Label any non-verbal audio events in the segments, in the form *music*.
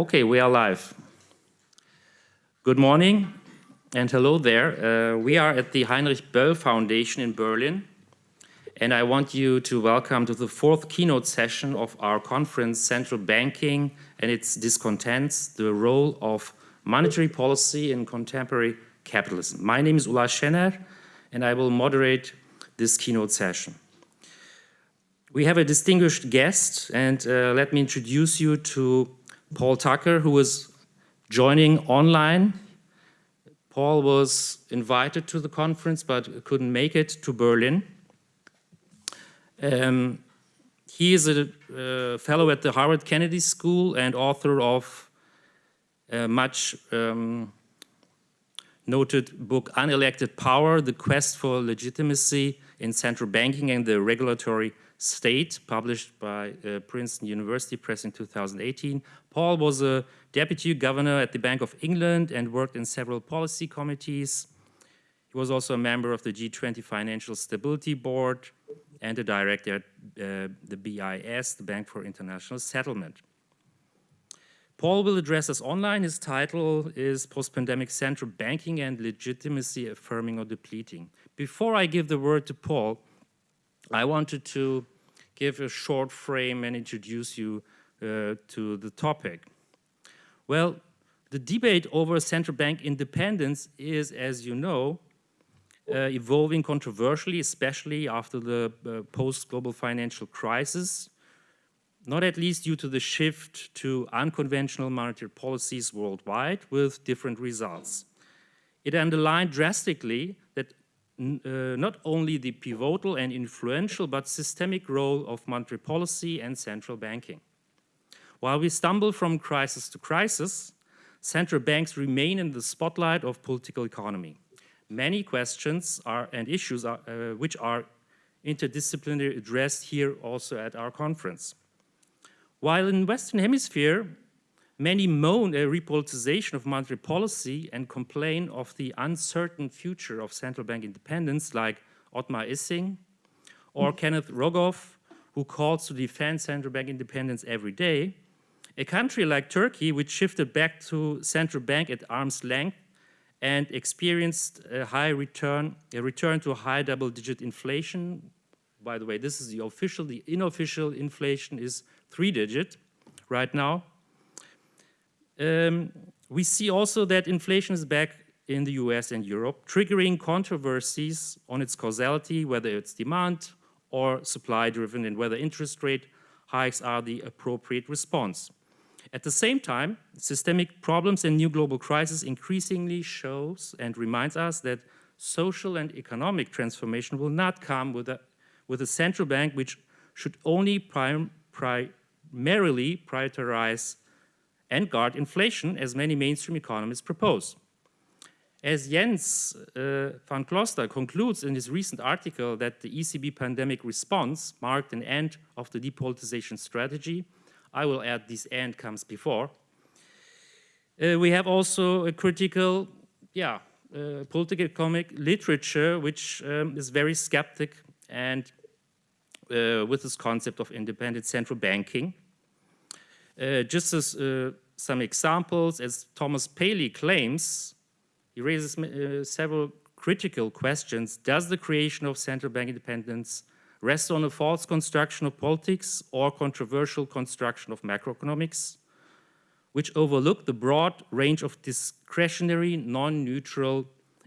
Okay, we are live. Good morning and hello there. Uh, we are at the Heinrich Böll Foundation in Berlin and I want you to welcome to the fourth keynote session of our conference, Central Banking and its Discontents, the role of monetary policy in contemporary capitalism. My name is Ula Schenner and I will moderate this keynote session. We have a distinguished guest and uh, let me introduce you to Paul Tucker, who is joining online. Paul was invited to the conference but couldn't make it to Berlin. Um, he is a uh, fellow at the Harvard Kennedy School and author of a much um, noted book Unelected Power, The Quest for Legitimacy in Central Banking and the Regulatory State, published by uh, Princeton University Press in 2018. Paul was a deputy governor at the Bank of England and worked in several policy committees. He was also a member of the G20 Financial Stability Board and a director at uh, the BIS, the Bank for International Settlement. Paul will address us online. His title is Post-Pandemic Central Banking and Legitimacy Affirming or Depleting. Before I give the word to Paul, I wanted to give a short frame and introduce you uh, to the topic. Well, the debate over central bank independence is, as you know, uh, evolving controversially, especially after the uh, post-global financial crisis, not at least due to the shift to unconventional monetary policies worldwide with different results. It underlined drastically uh, not only the pivotal and influential but systemic role of monetary policy and central banking. While we stumble from crisis to crisis, central banks remain in the spotlight of political economy many questions are, and issues are, uh, which are interdisciplinary addressed here also at our conference. While in the Western Hemisphere, many moan a repoliticization of monetary policy and complain of the uncertain future of central bank independence like Otmar Issing or mm. Kenneth Rogoff, who calls to defend central bank independence every day, a country like Turkey, which shifted back to central bank at arm's length and experienced a high return, a return to high double-digit inflation. By the way, this is the official, the unofficial inflation is three-digit right now. Um, we see also that inflation is back in the US and Europe, triggering controversies on its causality, whether it's demand or supply driven and whether interest rate hikes are the appropriate response. At the same time, systemic problems and new global crisis increasingly shows and reminds us that social and economic transformation will not come with a, with a central bank which should only prim, primarily prioritize and guard inflation as many mainstream economists propose. As Jens uh, van Klooster concludes in his recent article that the ECB pandemic response marked an end of the depolitization strategy, I will add this end comes before. Uh, we have also a critical, yeah, uh, political economic literature, which um, is very skeptic and uh, with this concept of independent central banking. Uh, just as uh, some examples, as Thomas Palley claims, he raises uh, several critical questions. Does the creation of central bank independence rest on a false construction of politics or controversial construction of macroeconomics, which overlook the broad range of discretionary, non-neutral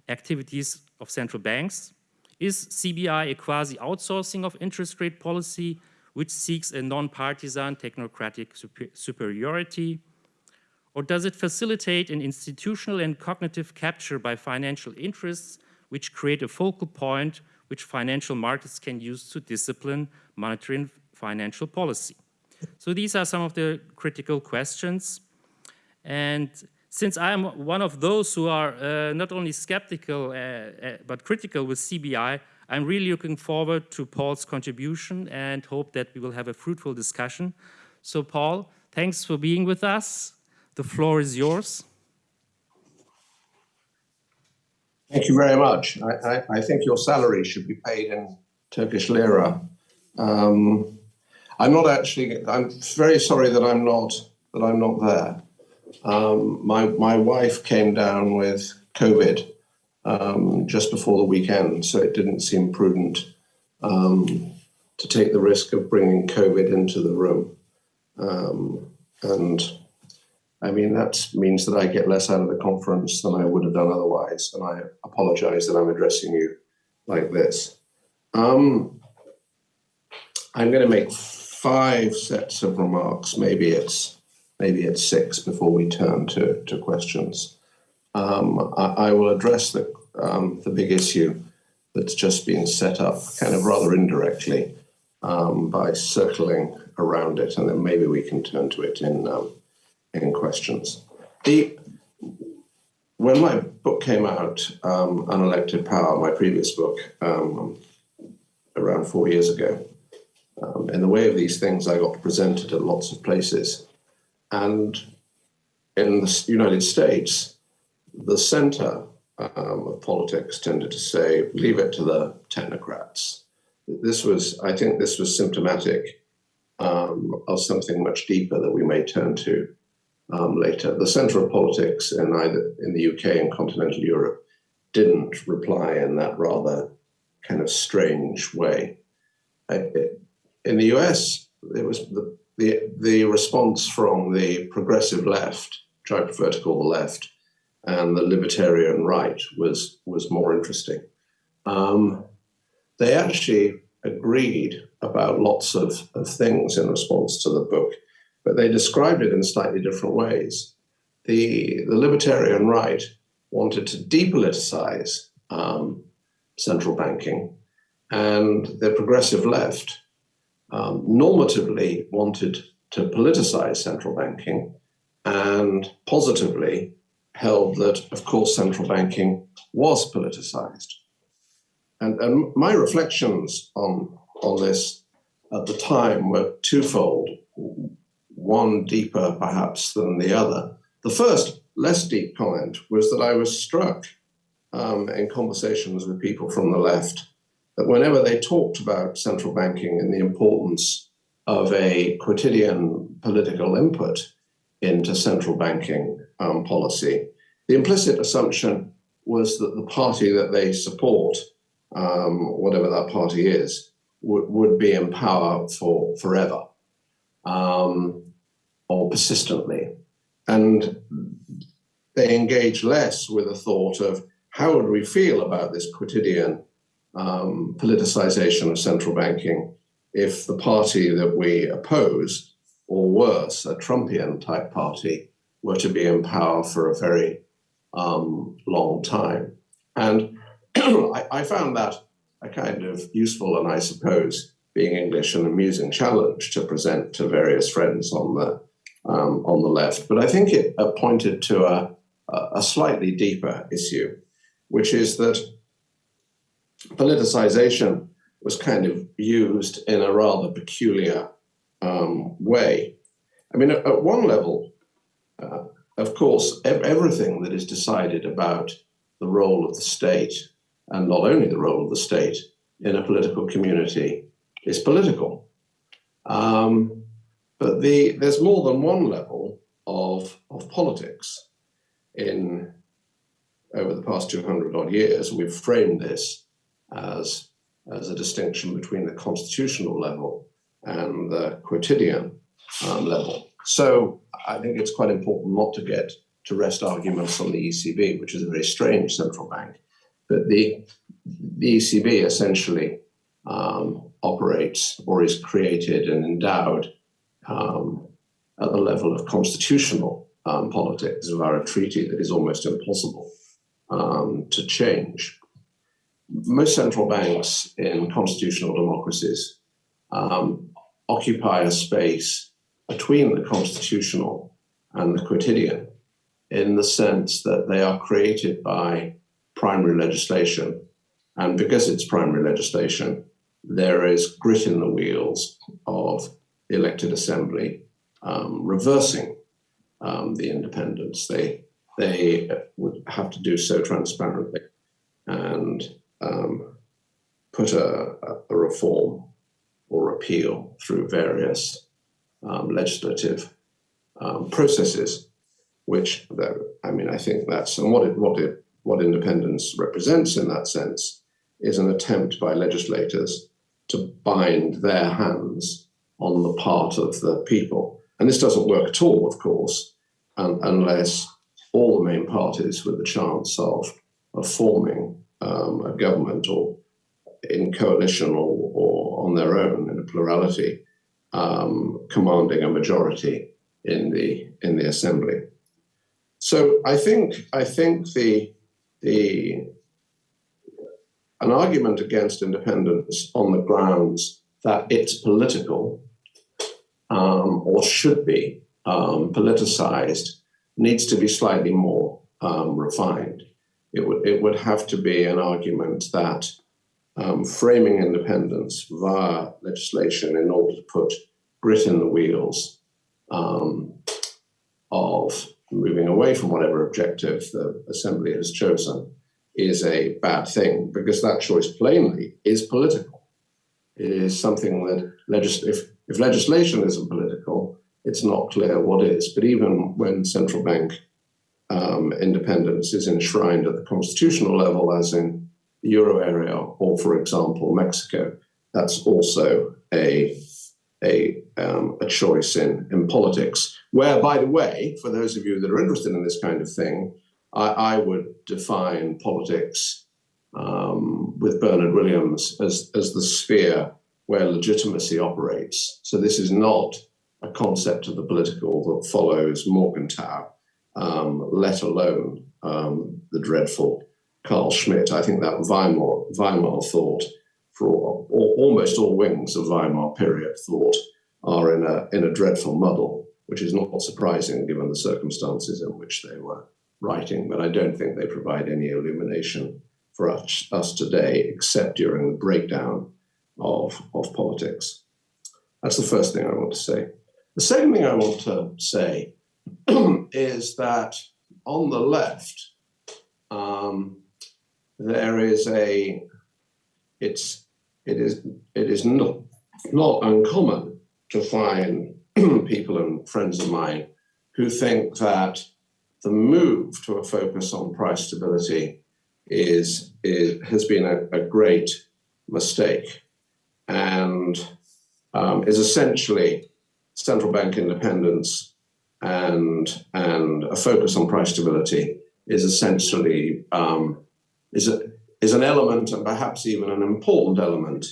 activities of central banks? Is CBI a quasi-outsourcing of interest rate policy which seeks a non-partisan technocratic super superiority? Or does it facilitate an institutional and cognitive capture by financial interests which create a focal point which financial markets can use to discipline monetary and financial policy. So these are some of the critical questions. And since I'm one of those who are uh, not only skeptical, uh, uh, but critical with CBI, I'm really looking forward to Paul's contribution and hope that we will have a fruitful discussion. So Paul, thanks for being with us. The floor is yours. Thank you very much. I, I, I, think your salary should be paid in Turkish lira. Um, I'm not actually. I'm very sorry that I'm not that I'm not there. Um, my my wife came down with COVID um, just before the weekend, so it didn't seem prudent um, to take the risk of bringing COVID into the room. Um, and I mean, that means that I get less out of the conference than I would have done otherwise. And I apologize that I'm addressing you like this. Um, I'm going to make five sets of remarks. Maybe it's maybe it's six before we turn to, to questions. Um, I, I, will address the um, the big issue that's just been set up, kind of rather indirectly, um, by circling around it, and then maybe we can turn to it in um, in questions. The when my book came out, um, Unelected Power, my previous book, um, around four years ago, in the way of these things, I got presented at lots of places. And in the United States, the center um, of politics tended to say, leave it to the technocrats. This was, I think this was symptomatic um, of something much deeper that we may turn to um, later. The center of politics in either in the UK and continental Europe didn't reply in that rather kind of strange way. in the US, it was the, the, the response from the progressive left, which I prefer to call the left, and the libertarian right was, was more interesting. Um, they actually agreed about lots of, of things in response to the book, but they described it in slightly different ways. The, the libertarian right wanted to depoliticize um, central banking, and the progressive left um, normatively wanted to politicize central banking and positively held that, of course, central banking was politicized. And, and my reflections on, on this at the time were twofold, one deeper perhaps than the other. The first, less deep comment was that I was struck um, in conversations with people from the left that whenever they talked about central banking and the importance of a quotidian political input into central banking um, policy, the implicit assumption was that the party that they support, um, whatever that party is, would would be in power for forever um, or persistently. And they engage less with a thought of how would we feel about this quotidian um, politicization of central banking if the party that we oppose, or worse, a Trumpian type party, were to be in power for a very um, long time. And *clears throat* I, I, found that a kind of useful and I suppose being English an amusing challenge to present to various friends on the um, on the left. But I think it pointed to a, a slightly deeper issue, which is that politicization was kind of used in a rather peculiar um, way. I mean, at, at one level, uh, of course, everything that is decided about the role of the state, and not only the role of the state in a political community, is political. Um, but the, there's more than one level of, of politics. In over the past 200 odd years, we've framed this as, as a distinction between the constitutional level and the quotidian um, level. So I think it's quite important not to get to rest arguments on the ECB, which is a very strange central bank. But the, the ECB essentially um, operates or is created and endowed um, at the level of constitutional um, politics via a treaty that is almost impossible um, to change. Most central banks in constitutional democracies um, occupy a space between the constitutional and the quotidian in the sense that they are created by primary legislation. And because it's primary legislation, there is grit in the wheels of the elected assembly um, reversing um, the independence. They, they would have to do so transparently and um, put a, a reform or repeal through various um, legislative um, processes. which though, I mean, I think that's and what it what it what independence represents in that sense is an attempt by legislators to bind their hands on the part of the people. And this doesn't work at all, of course, un unless all the main parties with the chance of, of forming um, a government or in coalition or, or on their own in a plurality, um, commanding a majority in the in the assembly. So I think I think the the an argument against independence on the grounds that it's political um, or should be um, politicized needs to be slightly more um, refined. It would it would have to be an argument that um, framing independence via legislation in order to put grit in the wheels um, of moving away from whatever objective the assembly has chosen is a bad thing because that choice plainly is political. It is something that legis- if, if legislation isn't political, it's not clear what is. But even when central bank um, independence is enshrined at the constitutional level, as in euro area or, for example, Mexico, that's also a a, um, a choice in, in politics. Where, by the way, for those of you that are interested in this kind of thing, I, I would define politics um, with Bernard Williams as, as the sphere where legitimacy operates. So this is not a concept of the political that follows Morgenthau, um, let alone um, the dreadful Carl Schmitt. I think that Weimar, Weimar thought, for all, almost all wings of Weimar period thought, are in a, in a dreadful muddle, which is not surprising given the circumstances in which they were writing, but I don't think they provide any illumination for us, us today, except during the breakdown of, of politics. That's the first thing I want to say. The second thing I want to say *clears throat* is that on the left, um, there is a, it's, it is, it is not, not uncommon to find *clears throat* people and friends of mine who think that the move to a focus on price stability is, is has been a, a great mistake. And um, is essentially central bank independence and and a focus on price stability is essentially um, is a, is an element and perhaps even an important element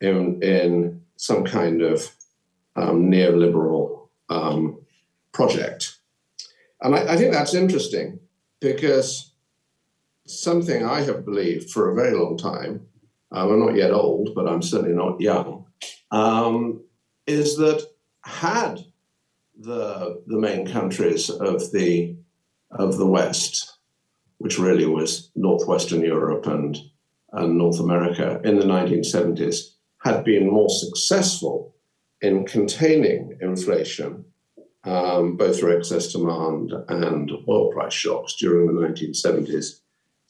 in in some kind of um, neoliberal um, project. And I, I think that's interesting because something I have believed for a very long time, um, I'm not yet old, but I'm certainly not young, um, is that had the the main countries of the of the West, which really was northwestern Europe and and North America in the 1970s, had been more successful in containing inflation um, both through excess demand and oil price shocks during the 1970s,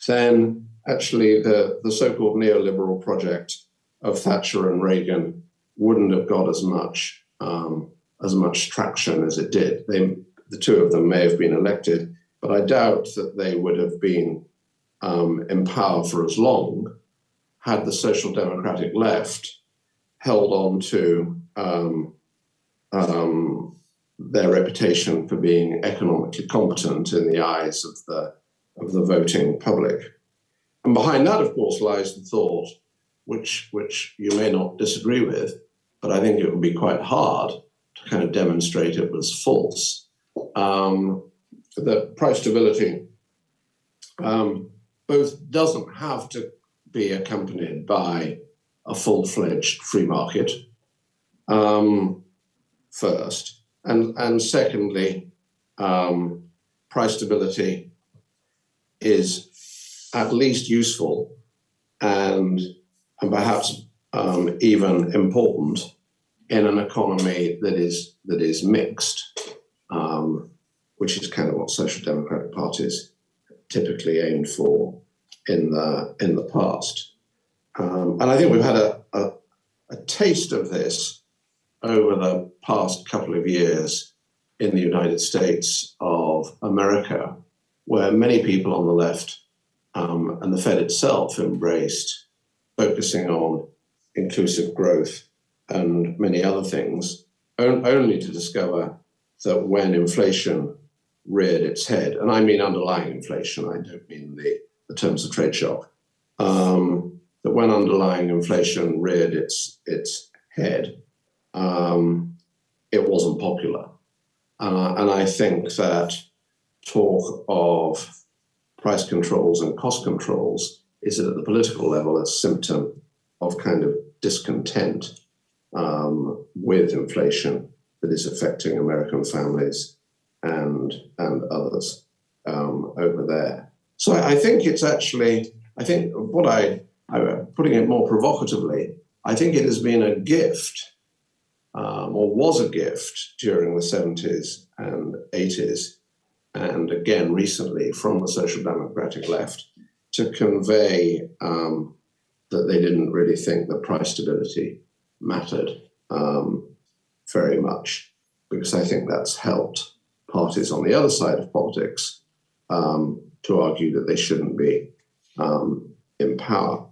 then actually the, the so-called neoliberal project of Thatcher and Reagan wouldn't have got as much um, as much traction as it did. They, the two of them may have been elected, but I doubt that they would have been um, in power for as long had the social democratic left held on to um, um their reputation for being economically competent in the eyes of the of the voting public. And behind that, of course, lies the thought, which which you may not disagree with, but I think it would be quite hard to kind of demonstrate it was false. Um, that price stability. Um, both doesn't have to be accompanied by a full-fledged free market um, first, and, and secondly, um, price stability is at least useful and, and perhaps um, even important in an economy that is that is mixed, um, which is kind of what social democratic parties typically aimed for in the in the past. Um, and I think we've had a, a, a taste of this over the past couple of years in the United States of America, where many people on the left um, and the Fed itself embraced focusing on inclusive growth and many other things, on, only to discover that when inflation reared its head, and I mean underlying inflation, I don't mean the, the terms of trade shock, um, that when underlying inflation reared its, its head, um, it wasn't popular. Uh, and I think that talk of price controls and cost controls is at the political level a symptom of kind of discontent um, with inflation that is affecting American families and and others um, over there. So I, think it's actually I think what I, I putting it more provocatively, I think it has been a gift um, or was a gift during the 70s and 80s, and again recently from the social democratic left to convey um, that they didn't really think that price stability mattered um, very much, because I think that's helped parties on the other side of politics um, to argue that they shouldn't be um, in power.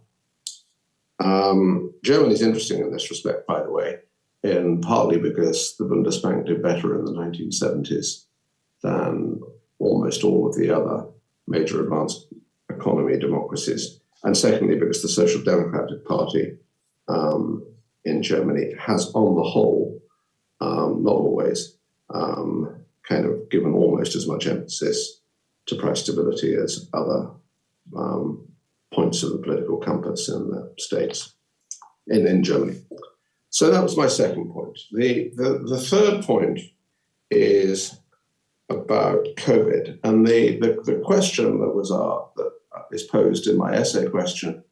Um, Germany is interesting in this respect, by the way, in partly because the Bundesbank did better in the 1970s than almost all of the other major advanced economy democracies, and secondly because the Social Democratic Party um, in Germany has, on the whole, um, not always, um, kind of given almost as much emphasis to price stability as other um, points of the political compass in the states, in, in Germany. So that was my second point. The, the, the third point is about COVID. And the, the, the question that was uh, that is posed in my essay question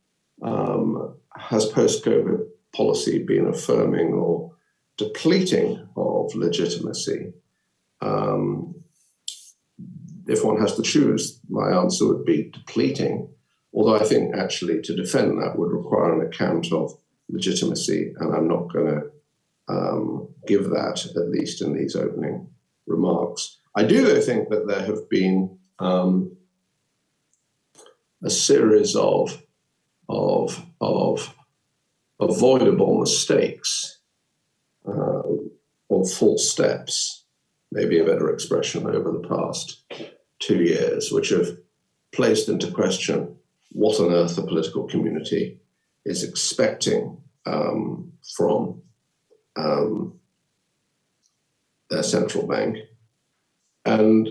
um, has post-COVID policy been affirming or depleting of legitimacy? Um, if one has to choose, my answer would be depleting. Although I think actually to defend that would require an account of legitimacy, and I'm not going to um, give that, at least in these opening remarks. I do, though, think that there have been um, a series of, of, of avoidable mistakes uh, or false steps, maybe a better expression, over the past two years, which have placed into question what on earth the political community is expecting um, from um, their central bank. And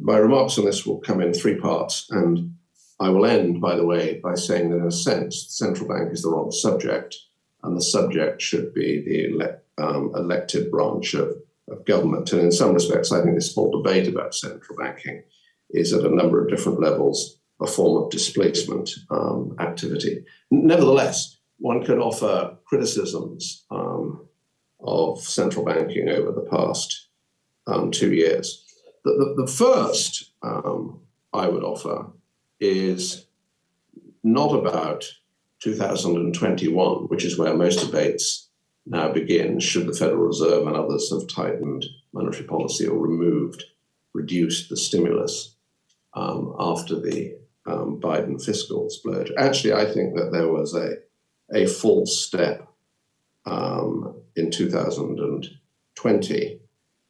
my remarks on this will come in three parts. And I will end, by the way, by saying that in a sense, the central bank is the wrong subject, and the subject should be the ele um, elected branch of, of government. And in some respects, I think this whole debate about central banking is at a number of different levels a form of displacement um, activity. Nevertheless, one could offer criticisms um, of central banking over the past um, two years. The, the, the first um, I would offer is not about 2021, which is where most debates now begin, should the Federal Reserve and others have tightened monetary policy or removed, reduced the stimulus um, after the um, Biden fiscal splurge. Actually, I think that there was a a false step um, in 2020.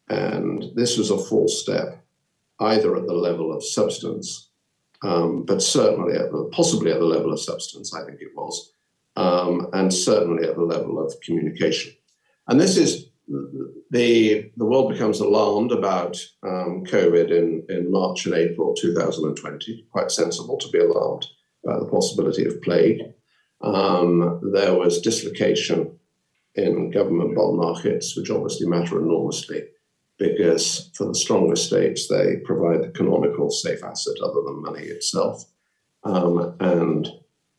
And this was a false step, either at the level of substance, um, but certainly at the, possibly at the level of substance, I think it was, um, and certainly at the level of communication. And this is the the world becomes alarmed about um, COVID in, in March and April 2020. Quite sensible to be alarmed about the possibility of plague um, there was dislocation in government bond markets, which obviously matter enormously because for the stronger states, they provide the canonical safe asset other than money itself um, and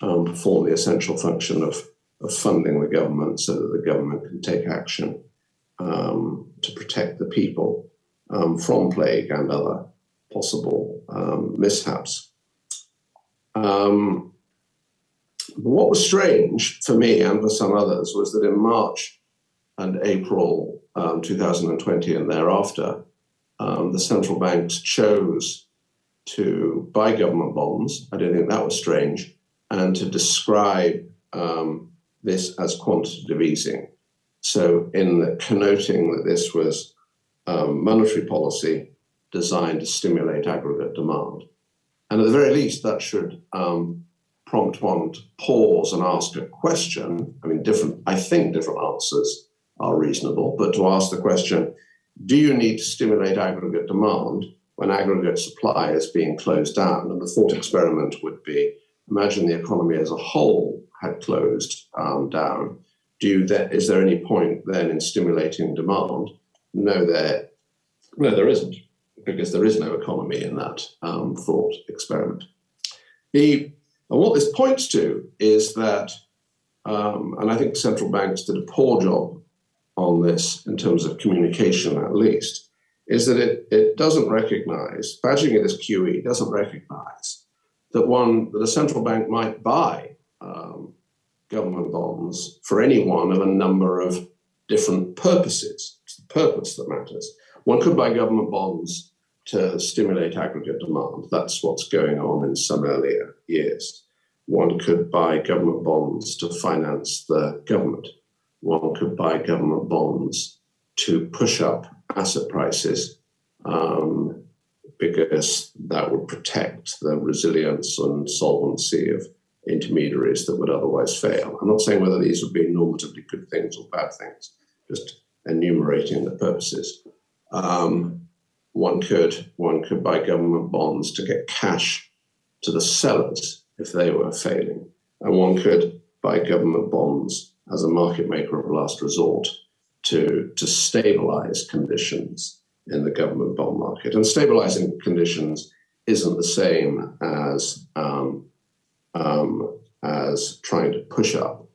um, perform the essential function of, of funding the government so that the government can take action um, to protect the people um, from plague and other possible um, mishaps. Um, what was strange for me and for some others was that in March and April um, 2020 and thereafter, the central banks chose to buy government bonds. I don't think that was strange, and to describe um, this as quantitative easing. So, in connoting that this was um, monetary policy designed to stimulate aggregate demand. And at the very least, that should um, prompt one to pause and ask a question. I mean, different, I think different answers are reasonable, but to ask the question, do you need to stimulate aggregate demand when aggregate supply is being closed down? And the thought experiment would be, imagine the economy as a whole had closed um, down. Do you then, is there any point then in stimulating demand? No, there, no, there isn't, because there is no economy in that um, thought experiment. The, and what this points to is that, um, and I think central banks did a poor job on this in terms of communication at least, is that it, it doesn't recognize, badging it as QE doesn't recognize that one, that a central bank might buy um, government bonds for any one of a number of different purposes. It's the purpose that matters. One could buy government bonds to stimulate aggregate demand. That's what's going on in some earlier years. One could buy government bonds to finance the government. One could buy government bonds to push up asset prices um, because that would protect the resilience and solvency of intermediaries that would otherwise fail. I'm not saying whether these would be normatively good things or bad things, just enumerating the purposes. Um, one could one could buy government bonds to get cash to the sellers if they were failing, and one could buy government bonds as a market maker of last resort to to stabilize conditions in the government bond market. And stabilizing conditions isn't the same as um, um, as trying to push up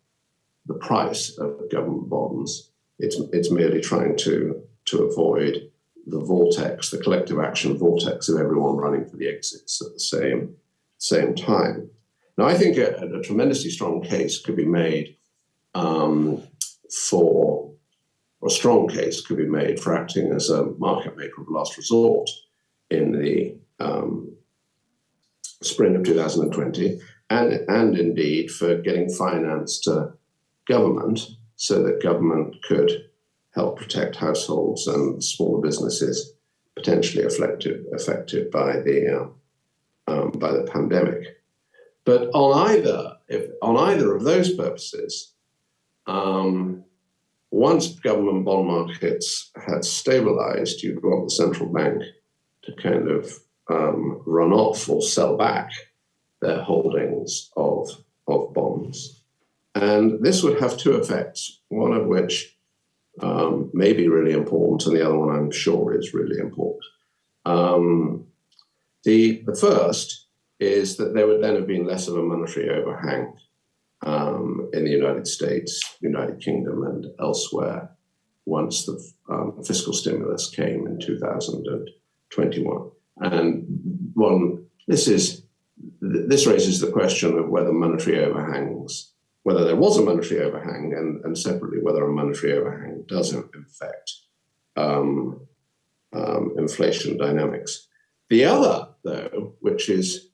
the price of government bonds. It's it's merely trying to to avoid the vortex, the collective action vortex of everyone running for the exits at the same same time. Now, I think a, a tremendously strong case could be made um, for, or a strong case could be made for acting as a market maker of last resort in the um, spring of 2020, and, and indeed for getting finance to government so that government could help protect households and smaller businesses potentially affected affected by the uh, um, by the pandemic. But on either if on either of those purposes, um, once government bond markets had stabilized, you'd want the central bank to kind of um, run off or sell back their holdings of, of bonds. And this would have two effects, one of which um, may be really important, and the other one I'm sure is really important. Um, the, the first is that there would then have been less of a monetary overhang um, in the United States, United Kingdom, and elsewhere once the um, fiscal stimulus came in 2021. And one, this is this raises the question of whether monetary overhangs whether there was a monetary overhang and, and separately whether a monetary overhang does in fact um, um, inflation dynamics. The other, though, which is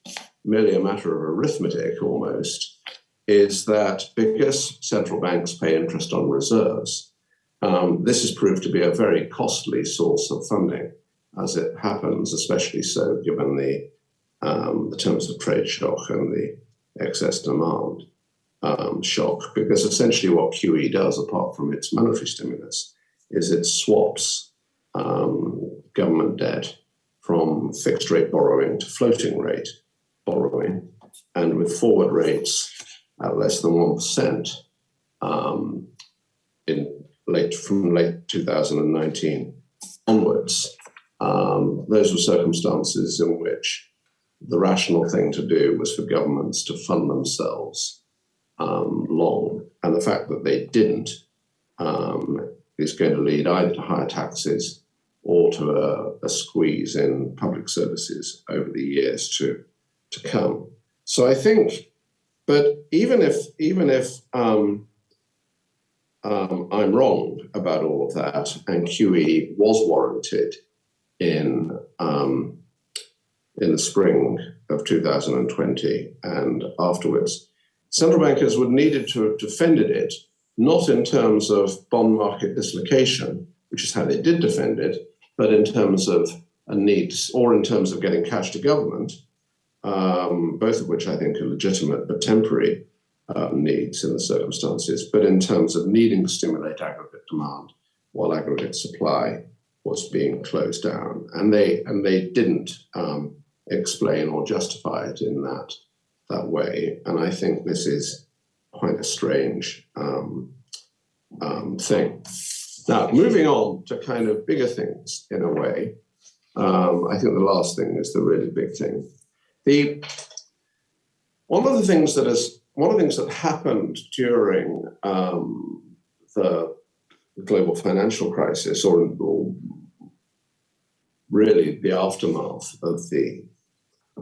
merely a matter of arithmetic almost, is that because central banks pay interest on reserves, um, this has proved to be a very costly source of funding, as it happens, especially so given the, um, the terms of trade shock and the excess demand um, shock because essentially what QE does, apart from its monetary stimulus, is it swaps um, government debt from fixed rate borrowing to floating rate borrowing. And with forward rates at less than 1% um, in late, from late 2019 onwards, um, those were circumstances in which the rational thing to do was for governments to fund themselves um, long. And the fact that they didn't um, is going to lead either to higher taxes or to a, a, squeeze in public services over the years to, to come. So I think, but even if even if um, um I'm wrong about all of that, and QE was warranted in um, in the spring of 2020 and afterwards. Central bankers would needed to have defended it, not in terms of bond market dislocation, which is how they did defend it, but in terms of a need or in terms of getting cash to government, um, both of which I think are legitimate but temporary uh, needs in the circumstances, but in terms of needing to stimulate aggregate demand while aggregate supply was being closed down. And they and they didn't um, explain or justify it in that that way. And I think this is quite a strange um, um, thing. Now, moving on to kind of bigger things in a way, um, I think the last thing is the really big thing. The one of the things that is one of the things that happened during um, the global financial crisis, or, or really the aftermath of the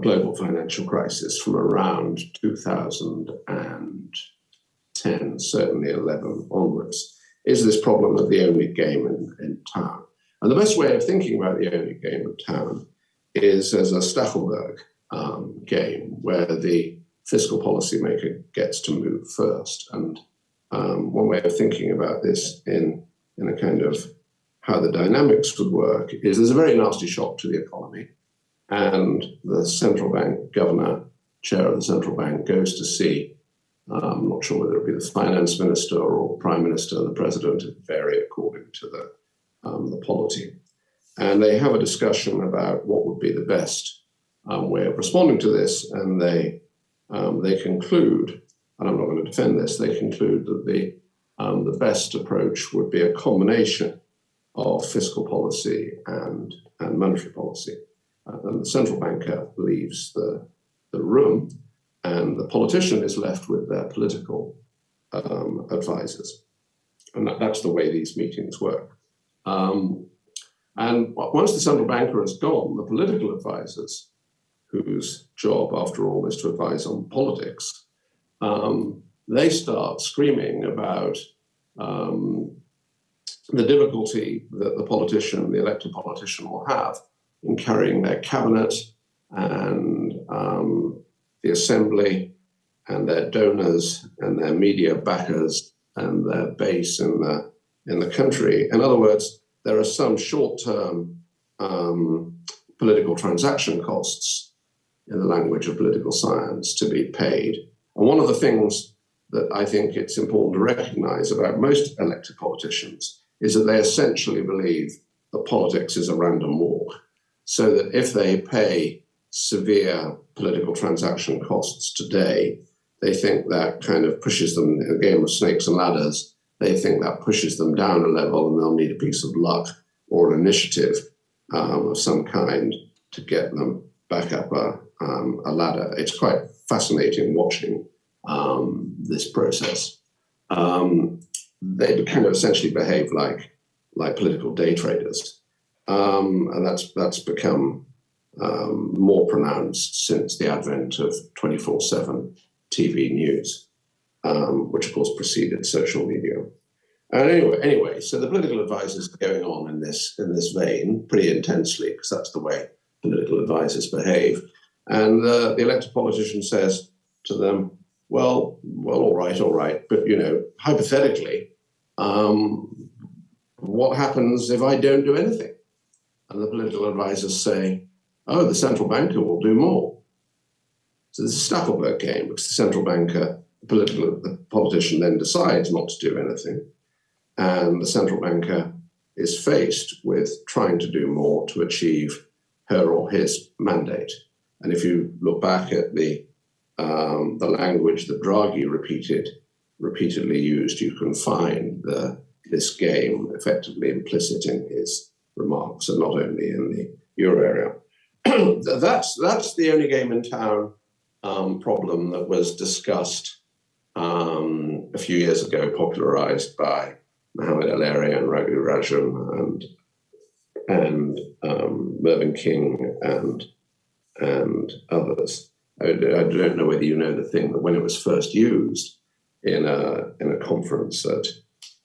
global financial crisis from around 2010, certainly 11 onwards, is this problem of the only game in, in town. And the best way of thinking about the only game in town is as a Stackelberg um, game where the fiscal policymaker gets to move first. And um, one way of thinking about this in, in a kind of how the dynamics would work is there's a very nasty shock to the economy and the central bank governor, chair of the central bank, goes to see, um, I'm not sure whether it be the finance minister or prime minister, the president, it vary according to the, um, the polity. And they have a discussion about what would be the best um, way of responding to this. And they, um, they conclude, and I'm not going to defend this, they conclude that the, um, the best approach would be a combination of fiscal policy and, and monetary policy and the central banker leaves the, the room, and the politician is left with their political um, advisors. And that, that's the way these meetings work. Um, and once the central banker is gone, the political advisors, whose job, after all, is to advise on politics, um, they start screaming about um, the difficulty that the politician, the elected politician, will have in carrying their cabinet and um, the assembly and their donors and their media backers and their base in the in the country. In other words, there are some short-term um, political transaction costs in the language of political science to be paid. And one of the things that I think it's important to recognize about most elected politicians is that they essentially believe that politics is a random walk so that if they pay severe political transaction costs today, they think that kind of pushes them a game of snakes and ladders. They think that pushes them down a level and they'll need a piece of luck or an initiative um, of some kind to get them back up a, um, a ladder. It's quite fascinating watching um, this process. Um, they kind of essentially behave like, like political day traders. Um, and that's that's become um, more pronounced since the advent of 24/7 TV news, which of course preceded social media. And anyway, anyway, so the political advisors are going on in this in this vein pretty intensely because that's the way political advisors behave. And uh, the elected politician says to them, "Well, well, all right, all right, but you know, hypothetically, um, what happens if I don't do anything?" and the political advisors say, oh, the central banker will do more. So this is a Stackelberg game because the central banker, the political the politician then decides not to do anything. And the central banker is faced with trying to do more to achieve her or his mandate. And if you look back at the um, the language that Draghi repeated repeatedly used, you can find the, this game effectively implicit in his remarks, and not only in the euro area. *clears throat* that's that's the only game in town um, problem that was discussed um, a few years ago, popularized by Mohamed El-Erian and Raghu Rajan and and um, Mervyn King and and others. I, I, don't know whether you know the thing that when it was first used in a in a conference at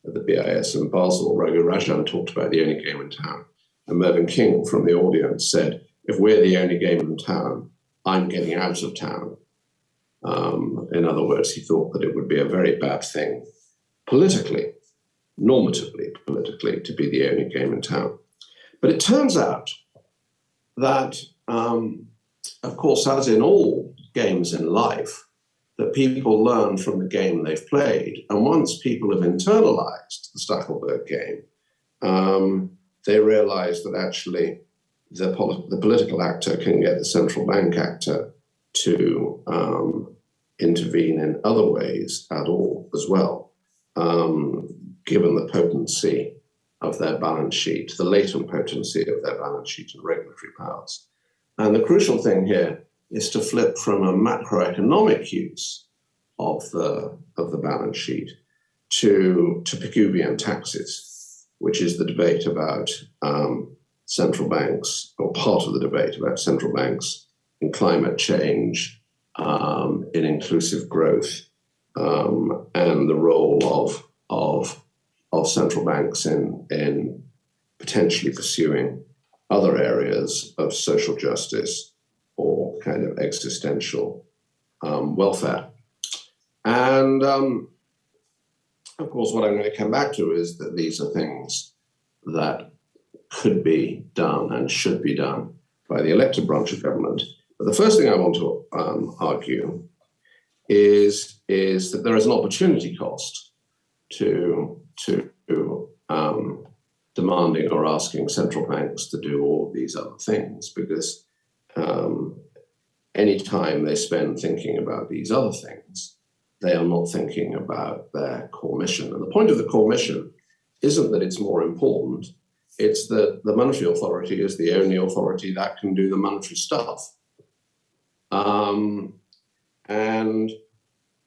at the BIS in Basel, Raghu Rajan talked about the only game in town And Mervyn King from the audience said, if we're the only game in town, I'm getting out of town. Um, in other words, he thought that it would be a very bad thing politically, normatively politically, to be the only game in town. But it turns out that, um, of course, as in all games in life, that people learn from the game they've played. And once people have internalized the Stackelberg game, um, they realize that actually the, pol the, political actor can get the central bank actor to um, intervene in other ways at all as well, um, given the potency of their balance sheet, the latent potency of their balance sheet and regulatory powers. And the crucial thing here is to flip from a macroeconomic use of the, of the balance sheet to, to Pigouvian taxes, which is the debate about um, central banks, or part of the debate about central banks in climate change, um, in inclusive growth, um, and the role of, of, of central banks in, in potentially pursuing other areas of social justice or kind of existential um, welfare. And um, of course, what I'm going to come back to is that these are things that could be done and should be done by the elected branch of government. But the first thing I want to um, argue is, is that there is an opportunity cost to, to um, demanding or asking central banks to do all these other things because um, any time they spend thinking about these other things, they are not thinking about their core mission. And the point of the core mission isn't that it's more important, it's that the monetary authority is the only authority that can do the monetary stuff. Um, and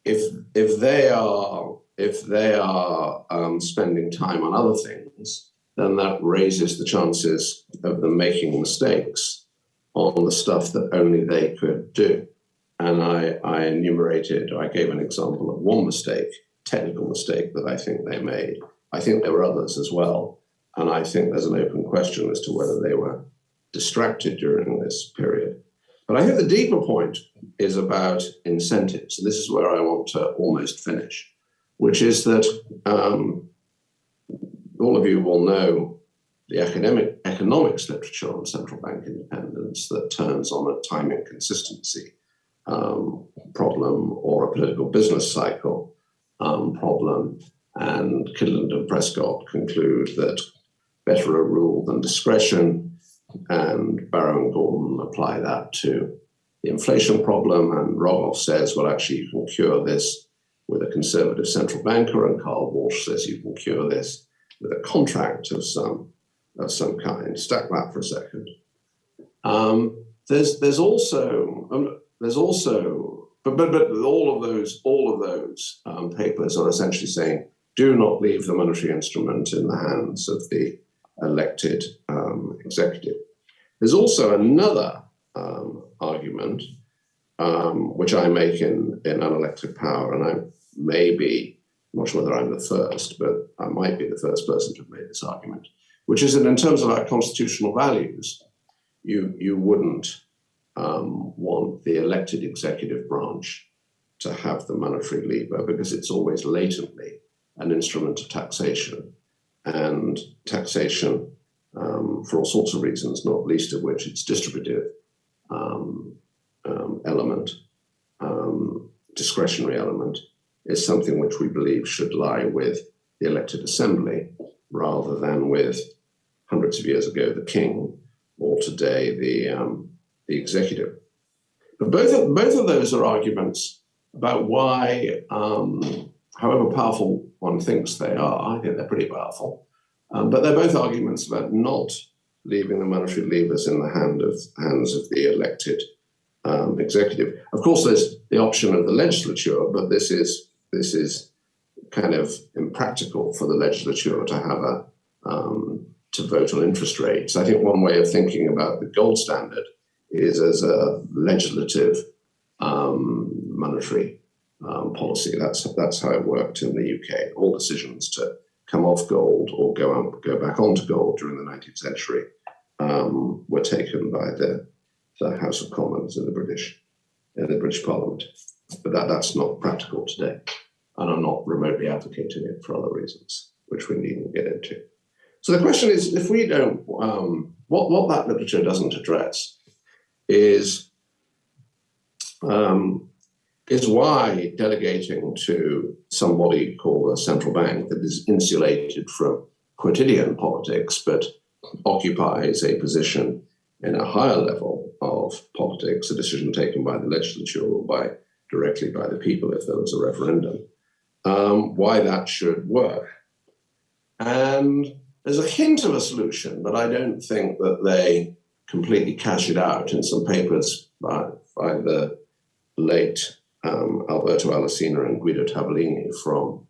if if they are if they are um, spending time on other things, then that raises the chances of them making mistakes on the stuff that only they could do. And I, I enumerated, I gave an example of one mistake, technical mistake that I think they made. I think there were others as well. And I think there's an open question as to whether they were distracted during this period. But I think the deeper point is about incentives. And this is where I want to almost finish, which is that um, all of you will know the academic economics literature on central bank independence that turns on a time inconsistency um, problem or a political business cycle um, problem. And Kydland and Prescott conclude that better a rule than discretion. And Barro and Gordon apply that to the inflation problem. And Rogoff says, well, actually, you can cure this with a conservative central banker. And Carl Walsh says you can cure this with a contract of some of some kind. Stack that for a second. Um, there's there's also um, there's also but, but but all of those all of those um, papers are essentially saying do not leave the monetary instrument in the hands of the elected um, executive. There's also another um, argument um, which I make in in unelected power, and I may be I'm not sure whether I'm the first, but I might be the first person to have made this argument, which is that in terms of our constitutional values, you you wouldn't um, want the elected executive branch to have the monetary lever because it's always latently an instrument of taxation. And taxation um, for all sorts of reasons, not least of which its distributive um, um element, um, discretionary element, is something which we believe should lie with the elected assembly rather than with hundreds of years ago the king or today the um, the executive. But both of, both of those are arguments about why, um, however powerful one thinks they are, I think they're pretty powerful, um, but they're both arguments about not leaving the monetary levers in the hand of, hands of the elected um, executive. Of course, there's the option of the legislature, but this is this is kind of impractical for the legislature to have a um, to vote on interest rates. I think one way of thinking about the gold standard is as a legislative um, monetary um, policy. That's that's how it worked in the UK. All decisions to come off gold or go go back onto gold during the 19th century um, were taken by the, the House of Commons in the British in the British Parliament. But that, that's not practical today. And I'm not remotely advocating it for other reasons, which we needn't get into. So the question is, if we don't, um, what, what that literature doesn't address is, um, is why delegating to somebody called a central bank that is insulated from quotidian politics, but occupies a position in a higher level of politics, a decision taken by the legislature or by directly by the people if there was a referendum, um, why that should work. And there's a hint of a solution, but I don't think that they completely cash it out in some papers by, by the late um, Alberto Alesina and Guido Tabellini from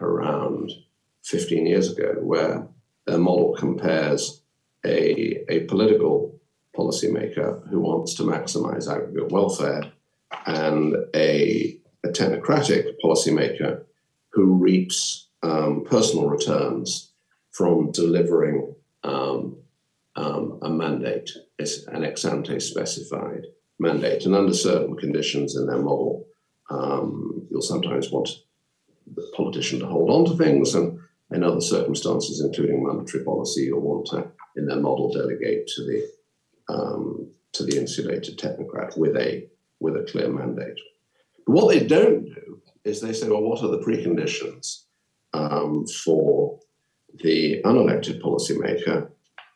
around 15 years ago, where their model compares a, a political policymaker who wants to maximize aggregate welfare and a, a technocratic policymaker who reaps um, personal returns from delivering um, um, a mandate, an ex ante specified mandate. And under certain conditions in their model, um, you'll sometimes want the politician to hold on to things, and in other circumstances, including monetary policy, you'll want to, in their model, delegate to the um, to the insulated technocrat with a with a clear mandate. But what they don't do is they say, well, what are the preconditions um, for the unelected policymaker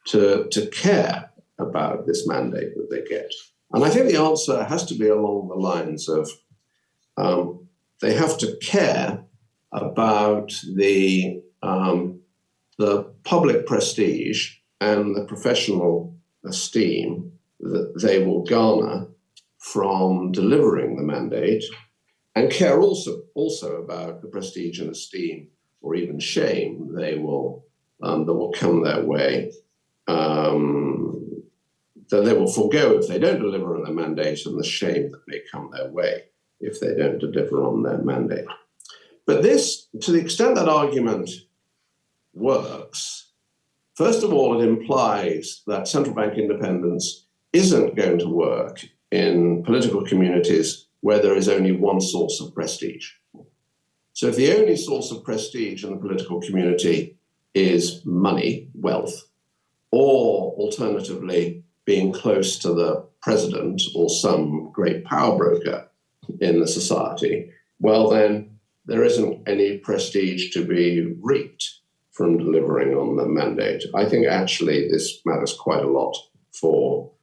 to, to care about this mandate that they get? And I think the answer has to be along the lines of um, they have to care about the um, the public prestige and the professional esteem that they will garner from delivering the mandate and care also also about the prestige and esteem or even shame they will um, that will come their way um, that they will forego if they don't deliver on their mandate and the shame that may come their way if they don't deliver on their mandate. But this, to the extent that argument works, first of all, it implies that central bank independence isn't going to work in political communities where there is only one source of prestige. So if the only source of prestige in the political community is money, wealth, or alternatively being close to the president or some great power broker in the society, well then there isn't any prestige to be reaped from delivering on the mandate. I think actually this matters quite a lot for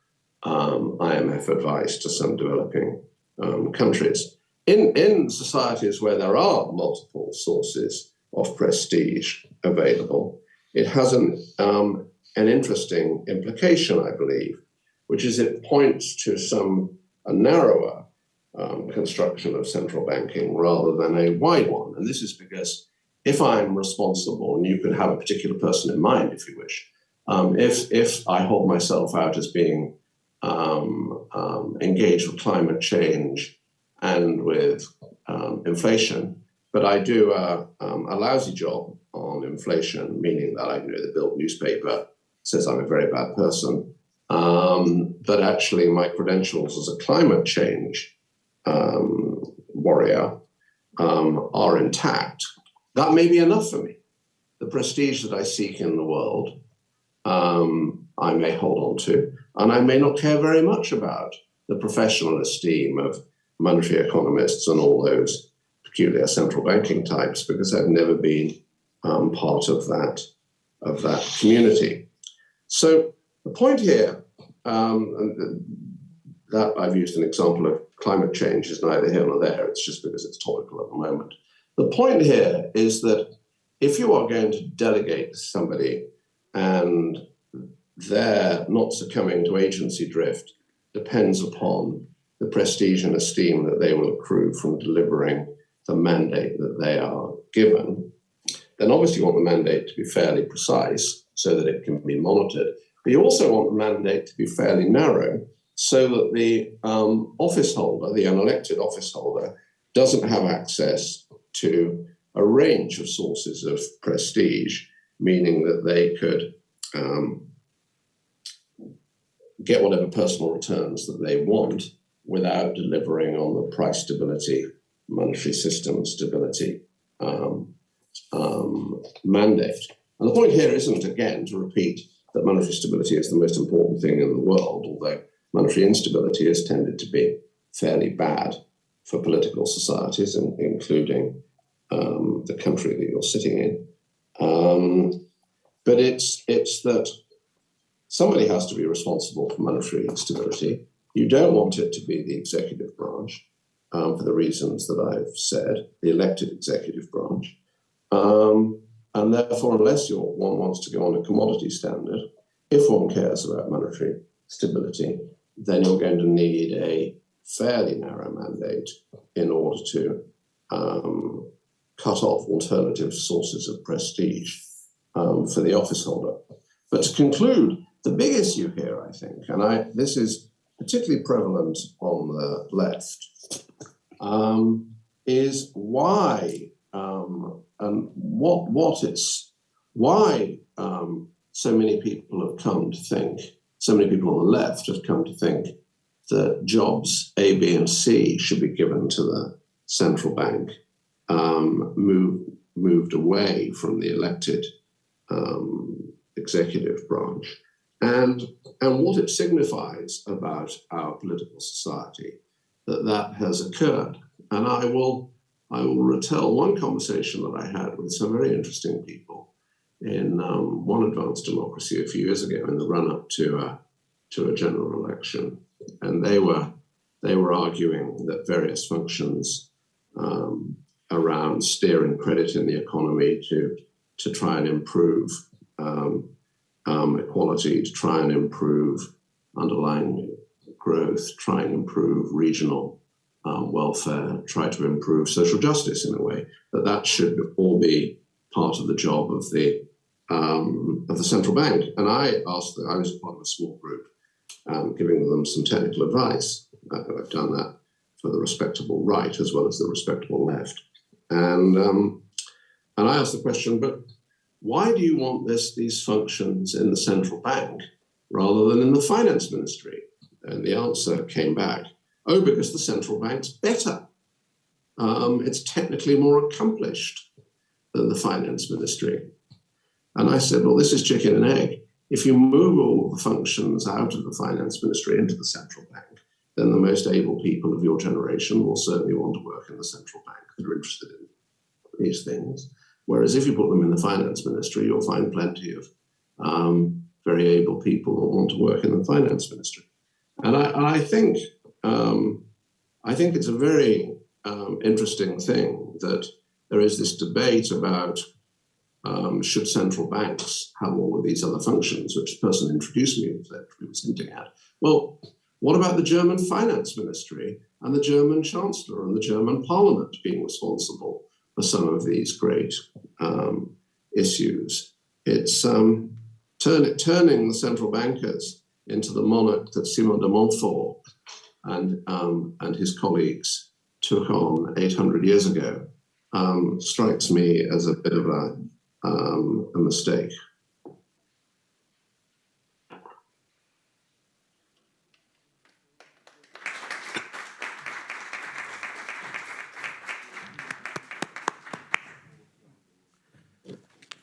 um, IMF advice to some developing um, countries. In, in societies where there are multiple sources of prestige available, it has an, um, an interesting implication, I believe, which is it points to some a narrower um, construction of central banking rather than a wide one. And this is because if I'm responsible, and you can have a particular person in mind if you wish, um, if, if I hold myself out as being um, um, engaged with climate change and with um, inflation, but I do a, um, a, lousy job on inflation, meaning that I you know the Bild newspaper says I'm a very bad person, um, but actually my credentials as a climate change warrior are intact, that may be enough for me. The prestige that I seek in the world, um, I may hold on to, and I may not care very much about the professional esteem of monetary economists and all those peculiar central banking types because I've never been um, part of that of that community. So the point here, um, that I've used an example of climate change is neither here nor there. It's just because it's topical at the moment. The point here is that if you are going to delegate somebody and their not succumbing to agency drift depends upon the prestige and esteem that they will accrue from delivering the mandate that they are given, then obviously you want the mandate to be fairly precise so that it can be monitored. But you also want the mandate to be fairly narrow so that the um, office holder, the unelected office holder, doesn't have access to a range of sources of prestige, meaning that they could um, get whatever personal returns that they want without delivering on the price stability, monetary system stability um, um, mandate. And the point here isn't, again, to repeat that monetary stability is the most important thing in the world, although monetary instability has tended to be fairly bad for political societies, in, including um, the country that you're sitting in. Um, but it's it's that somebody has to be responsible for monetary stability. You don't want it to be the executive branch um, for the reasons that I've said, the elected executive branch. Um, and therefore, unless one wants to go on a commodity standard, if one cares about monetary stability, then you're going to need a fairly narrow mandate in order to um, cut off alternative sources of prestige um, for the office holder. But to conclude, the big issue here, I think, and I, this is particularly prevalent on the left, um, is why um, and what what it's why um, so many people have come to think, so many people on the left have come to think that jobs A, B, and C should be given to the central bank, um, move, moved away from the elected um, executive branch. And, and what it signifies about our political society that that has occurred. And I will, I will retell one conversation that I had with some very interesting people in um, one advanced democracy a few years ago in the run up to a, to a general election. And they were, they were arguing that various functions um, around steering credit in the economy to, to try and improve um, um, equality, to try and improve underlying growth, try and improve regional um, welfare, try to improve social justice in a way, that that should all be part of the job of the um, of the central bank. And I asked, I was part of a small group um, giving them some technical advice. I've done that for the respectable right as well as the respectable left. And um, and I asked the question, but why do you want this these functions in the central bank rather than in the finance ministry? And the answer came back, oh, because the central bank's better. Um, it's technically more accomplished than the finance ministry. And I said, well, this is chicken and egg. If you move all the functions out of the finance ministry into the central bank, then the most able people of your generation will certainly want to work in the central bank that are interested in these things. Whereas if you put them in the finance ministry, you'll find plenty of um, very able people who want to work in the finance ministry. And I, I think um, I think it's a very um, interesting thing that there is this debate about um, should central banks have all of these other functions, which the person introduced me was hinting at. Well, what about the German finance ministry and the German chancellor and the German parliament being responsible some of these great um, issues? It's um, turn, turning the central bankers into the monarch that Simon de Montfort and, um, and his colleagues took on 800 years ago um, strikes me as a bit of a um, a mistake.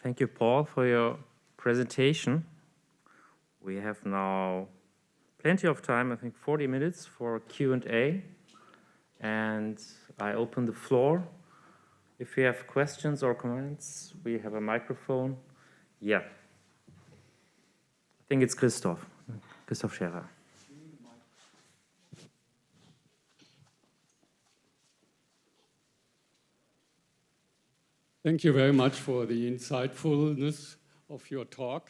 Thank you, Paul, for your presentation. We have now plenty of time, I think 40 minutes for Q&A. And I open the floor if you have questions or comments, we have a microphone. Yeah. I think it's Christoph, Christoph Scherrer. Thank you very much for the insightfulness of your talk.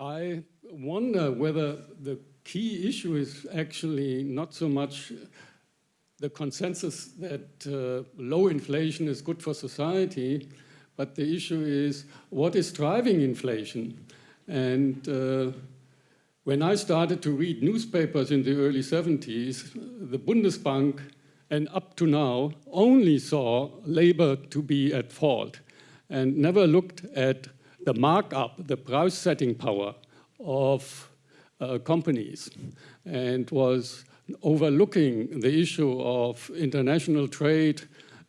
I wonder whether the key issue is actually not so much the consensus that uh, low inflation is good for society, but the issue is what is driving inflation? And uh, when I started to read newspapers in the early 70s, the Bundesbank and up to now only saw labor to be at fault and never looked at the markup, the price setting power of uh, companies and was overlooking the issue of international trade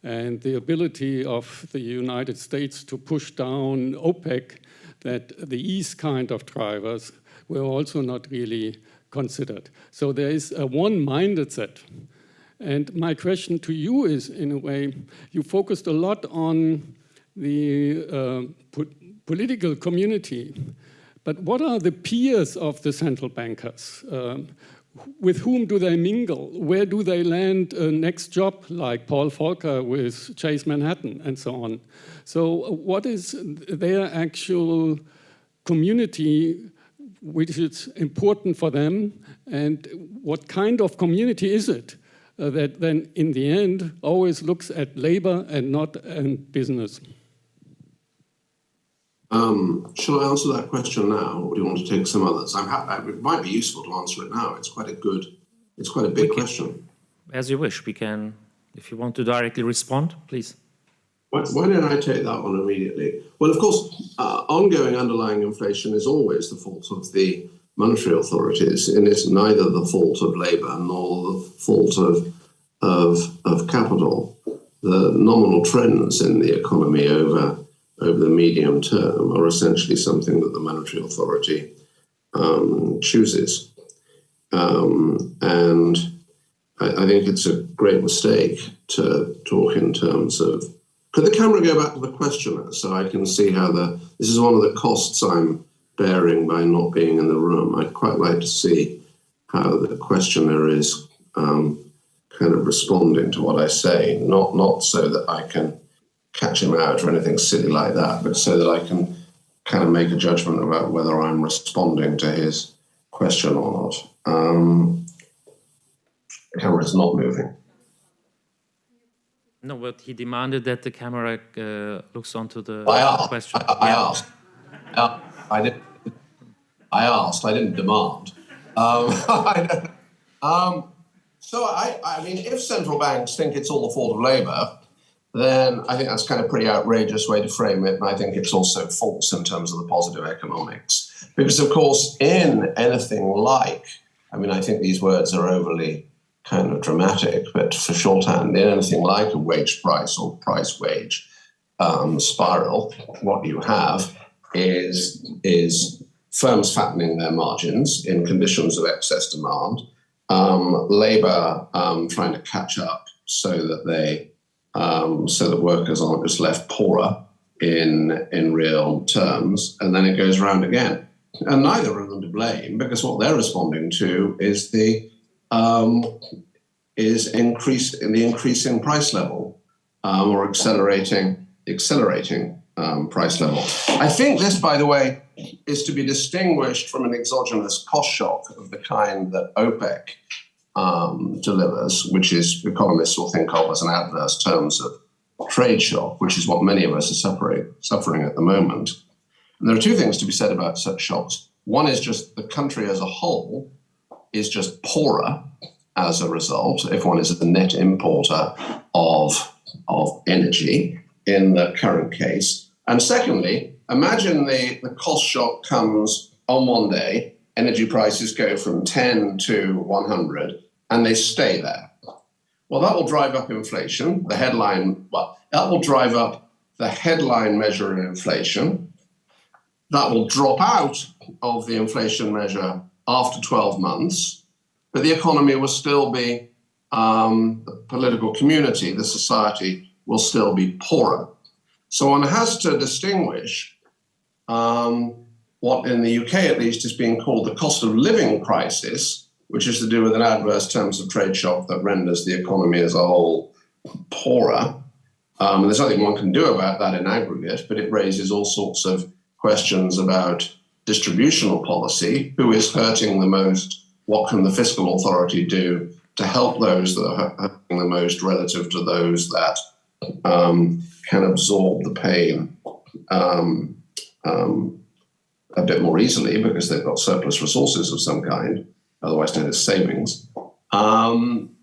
and the ability of the United States to push down OPEC, that these kind of drivers were also not really considered. So there is a one-minded set. And my question to you is, in a way, you focused a lot on the uh, po political community, but what are the peers of the central bankers? Um, with whom do they mingle? Where do they land a next job, like Paul Volcker with Chase Manhattan and so on? So what is their actual community which is important for them and what kind of community is it uh, that then in the end always looks at labor and not at business? Um, shall I answer that question now, or do you want to take some others? I'm happy. It might be useful to answer it now. It's quite a good, it's quite a big can, question. As you wish. We can, if you want to directly respond, please. Why, why don't I take that one immediately? Well, of course, uh, ongoing underlying inflation is always the fault of the monetary authorities, and it's neither the fault of labour nor the fault of of, of capital. The nominal trends in the economy over over the medium term are essentially something that the monetary authority um, chooses. Um, and I, I, think it's a great mistake to talk in terms of. Could the camera go back to the questioner so I can see how the. This is one of the costs I'm bearing by not being in the room. I'd quite like to see how the questioner is um, kind of responding to what I say, not, not so that I can catch him out or anything silly like that, but so that I can kind of make a judgment about whether I'm responding to his question or not. Um, the camera is not moving. No, but he demanded that the camera uh, looks onto the I question. I, I yeah. asked. Uh, I didn't. I asked. I didn't demand. Um, *laughs* I um, so I, I mean, if central banks think it's all the fault of Labour, then I think that's kind of pretty outrageous way to frame it. And I think it's also false in terms of the positive economics. Because, of course, in anything like, I mean, I think these words are overly kind of dramatic, but for shorthand, in anything like a wage price or price wage um, spiral, what you have is, is firms fattening their margins in conditions of excess demand, um, labor um, trying to catch up so that they um, so that workers aren't just left poorer in in real terms, and then it goes round again. And neither of them to blame because what they're responding to is the um, is increase in the increasing price level um, or accelerating accelerating um, price level. I think this, by the way, is to be distinguished from an exogenous cost shock of the kind that OPEC um, delivers, which is economists will think of as an adverse terms of trade shock, which is what many of us are suffering at the moment. And there are two things to be said about such shocks. One is just the country as a whole is just poorer as a result, if one is a net importer of, of energy in the current case. And secondly, imagine the, the cost shock comes on one day, energy prices go from 10 to 100, and they stay there. Well, that will drive up inflation. The headline, well, that will drive up the headline measure of inflation. That will drop out of the inflation measure after 12 months, but the economy will still be, um, the political community, the society will still be poorer. So one has to distinguish um, what in the UK at least is being called the cost of living crisis which is to do with an adverse terms of trade shock that renders the economy as a whole poorer. Um, and there's nothing one can do about that in aggregate, but it raises all sorts of questions about distributional policy. Who is hurting the most? What can the fiscal authority do to help those that are hurting the most relative to those that um, can absorb the pain um, um, a bit more easily because they've got surplus resources of some kind? otherwise known as savings. Um,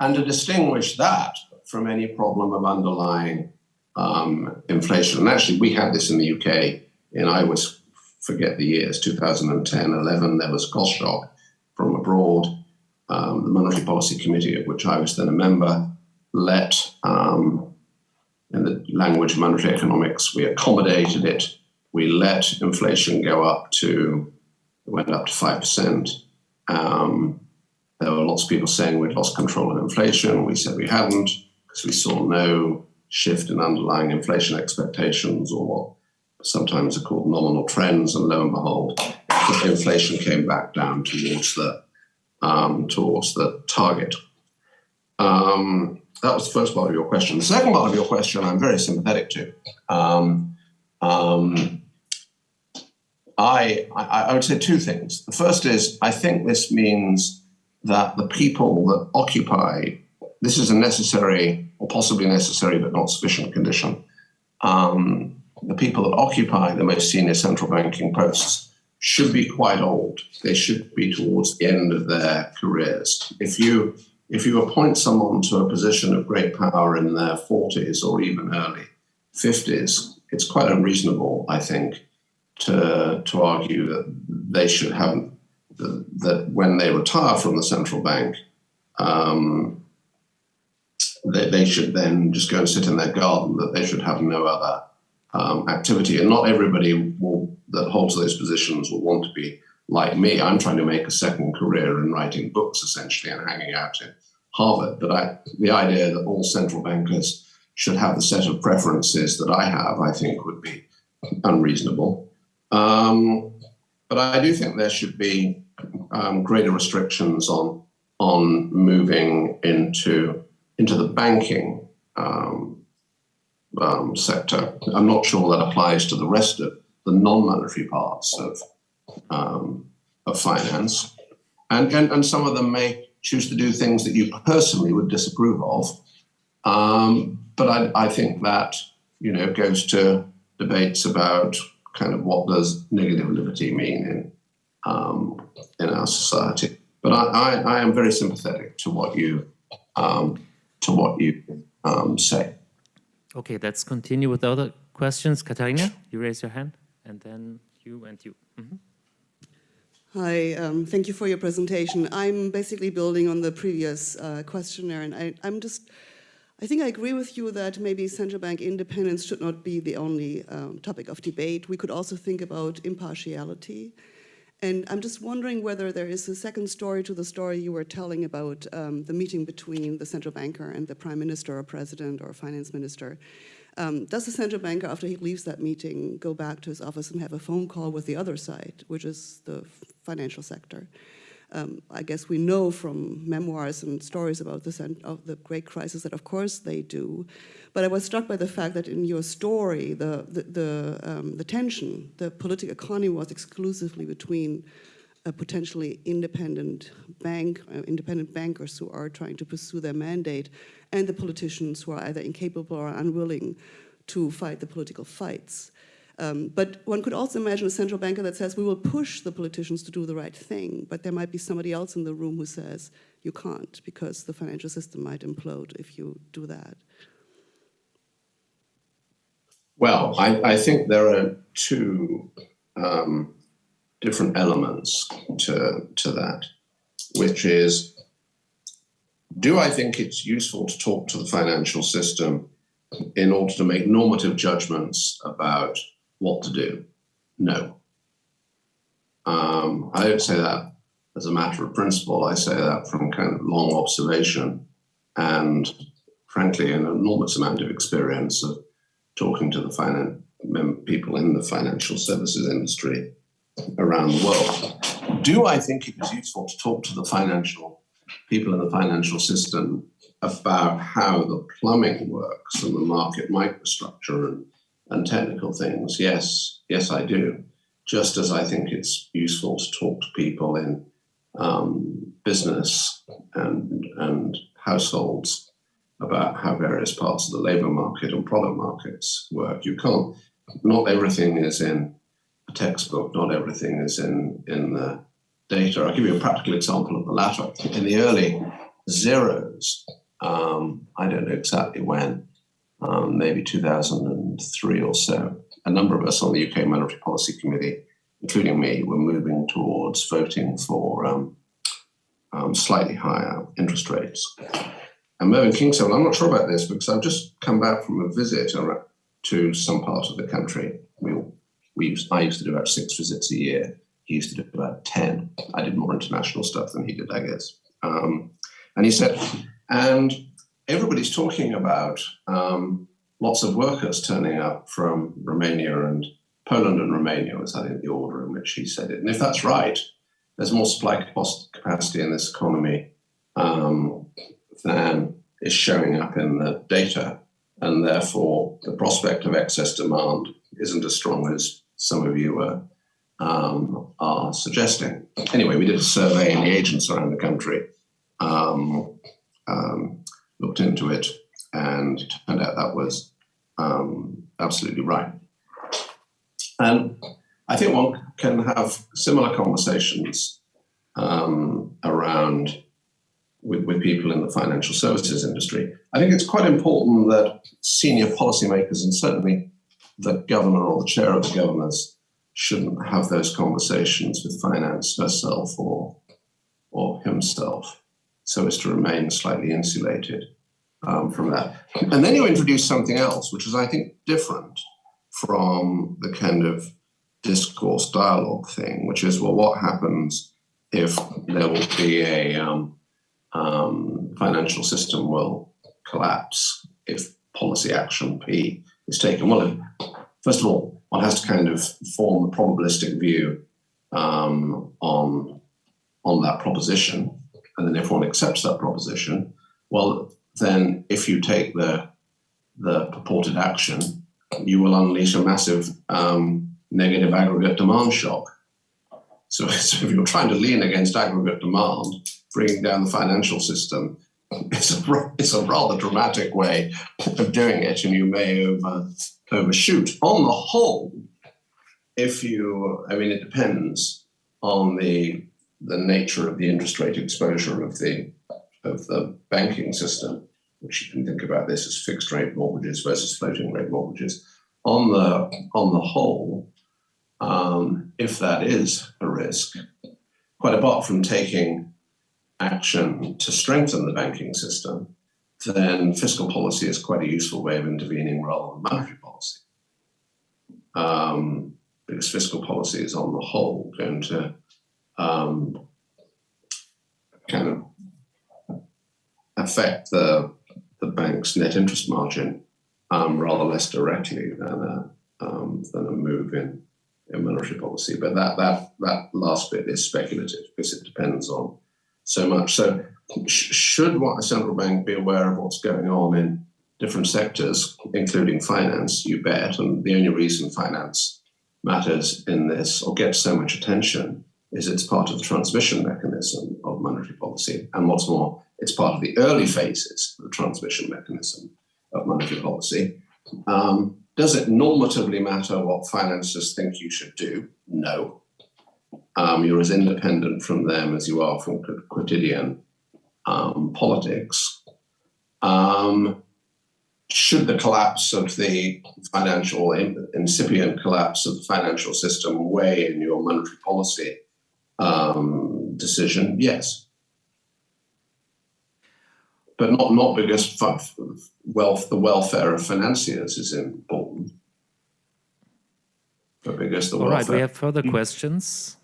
and to distinguish that from any problem of underlying um, inflation. And actually, we had this in the UK, and I was forget the years, 2010, 11, there was cost shock from abroad. Um, the Monetary Policy Committee, of which I was then a member, let, um, in the language of monetary economics, we accommodated it. We let inflation go up to, it went up to 5%. Um, there were lots of people saying we'd lost control of inflation. We said we hadn't because we saw no shift in underlying inflation expectations or what sometimes are called nominal trends. And lo and behold, inflation came back down towards the um, towards the target. Um, that was the first part of your question. The second part of your question, I'm very sympathetic to. Um, um, I, I, I would say two things. The first is I think this means that the people that occupy this is a necessary or possibly necessary but not sufficient condition. Um, the people that occupy the most senior central banking posts should be quite old. They should be towards the end of their careers. If you if you appoint someone to a position of great power in their 40s or even early 50s, it's quite unreasonable, I think, to to argue that they should have that when they retire from the central bank, um, they, they should then just go and sit in their garden. That they should have no other um, activity, and not everybody will, that holds those positions will want to be like me. I'm trying to make a second career in writing books, essentially, and hanging out in Harvard. But I, the idea that all central bankers should have the set of preferences that I have, I think, would be unreasonable. Um, but I do think there should be um, greater restrictions on on moving into into the banking um, um, sector. I'm not sure that applies to the rest of the non-monetary parts of um, of finance, and, and and some of them may choose to do things that you personally would disapprove of. Um, but I, I think that you know goes to debates about kind of what does negative liberty mean in um, in our society. But I, I, I, am very sympathetic to what you um, to what you um, say. Okay, let's continue with other questions. Katharina, you raise your hand, and then you and you. Mm -hmm. Hi, um, thank you for your presentation. I'm basically building on the previous uh, questionnaire, and I, I'm just, I think I agree with you that maybe central bank independence should not be the only um, topic of debate. We could also think about impartiality. And I'm just wondering whether there is a second story to the story you were telling about um, the meeting between the central banker and the prime minister or president or finance minister. Um, does the central banker, after he leaves that meeting, go back to his office and have a phone call with the other side, which is the financial sector? Um, I guess we know from memoirs and stories about the, of the great crisis that of course they do. But I was struck by the fact that in your story, the, the, the, um, the tension, the political economy was exclusively between a potentially independent bank, uh, independent bankers who are trying to pursue their mandate, and the politicians who are either incapable or unwilling to fight the political fights. Um, but one could also imagine a central banker that says, we will push the politicians to do the right thing, but there might be somebody else in the room who says, you can't, because the financial system might implode if you do that. Well, I, I think there are two um, different elements to, to that, which is, do I think it's useful to talk to the financial system in order to make normative judgments about what to do. No. Um, I don't say that as a matter of principle. I say that from kind of long observation and, frankly, an enormous amount of experience of talking to the people in the financial services industry around the world. Do I think it is useful to talk to the financial people in the financial system about how the plumbing works and the market microstructure and and technical things, yes, yes, I do. Just as I think it's useful to talk to people in um, business and, and households about how various parts of the labor market and product markets work. You can't, not everything is in a textbook, not everything is in, in the data. I'll give you a practical example of the latter. In the early zeros, um, I don't know exactly when, um, maybe 2003 or so, a number of us on the UK Monetary Policy Committee including me, were moving towards voting for um, um, slightly higher interest rates. And Mervyn King said, well, I'm not sure about this because I've just come back from a visit to some part of the country. We, we used, I used to do about six visits a year. He used to do about 10. I did more international stuff than he did, I guess. Um, and he said, and everybody's talking about um, lots of workers turning up from Romania and Poland and Romania was, I think, the order in which he said it. And if that's right, there's more supply capacity in this economy um, than is showing up in the data. And therefore, the prospect of excess demand isn't as strong as some of you are, um, are suggesting. Anyway, we did a survey in the agents around the country, um, um, looked into it, and it turned out that was um, absolutely right. And I think one can have similar conversations um, around with, with people in the financial services industry. I think it's quite important that senior policymakers and certainly the governor or the chair of the governors shouldn't have those conversations with finance herself or or himself, so as to remain slightly insulated um, from that. And then you introduce something else, which is, I think, different from the kind of discourse dialogue thing, which is, well, what happens if there will be a um, um, financial system will collapse if policy action P is taken? Well, first of all, one has to kind of form a probabilistic view um, on on that proposition, and then if one accepts that proposition, well, then if you take the the purported action, you will unleash a massive um, negative aggregate demand shock. So, *laughs* so if you're trying to lean against aggregate demand, bringing down the financial system, it's a, it's a rather dramatic way of doing it, and you may over, overshoot. On the whole, if you, I mean, it depends on the the nature of the interest rate exposure of the of the banking system, which you can think about this as fixed rate mortgages versus floating rate mortgages. On the on the whole, um, if that is a risk, quite apart from taking action to strengthen the banking system, then fiscal policy is quite a useful way of intervening rather than monetary. Um, because fiscal policy is on the whole going to um, kind of affect the, the bank's net interest margin um, rather less directly than a, um, than a move in, in monetary policy. But that, that, that last bit is speculative because it depends on so much. So, sh- should what a central bank be aware of what's going on in different sectors, including finance? You bet. And the only reason finance matters in this or gets so much attention is it's part of the transmission mechanism of monetary policy. And what's more, it's part of the early phases of the transmission mechanism of monetary policy. Um, does it normatively matter what financiers think you should do? No. Um, you're as independent from them as you are from quotidian um, politics. Um, should the collapse of the financial, incipient collapse of the financial system weigh in your monetary policy um, decision? Yes. But not, not because wealth, the welfare of financiers is important, but because the All right, welfare. we have further questions.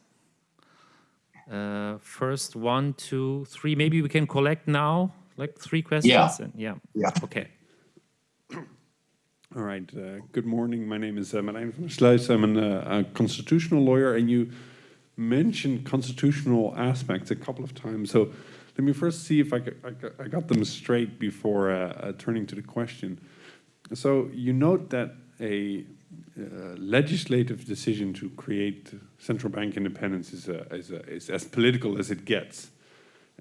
Uh, first, one, two, three. Maybe we can collect now, like three questions. Yeah. and- yeah. Yeah. Okay. All right. Uh, good morning. My name is uh, Marijn van Sluis. I'm an, uh, a constitutional lawyer, and you mentioned constitutional aspects a couple of times. So let me first see if I, I, I got them straight before uh, uh, turning to the question. So you note that a uh, legislative decision to create central bank independence is, a, is, a, is as political as it gets,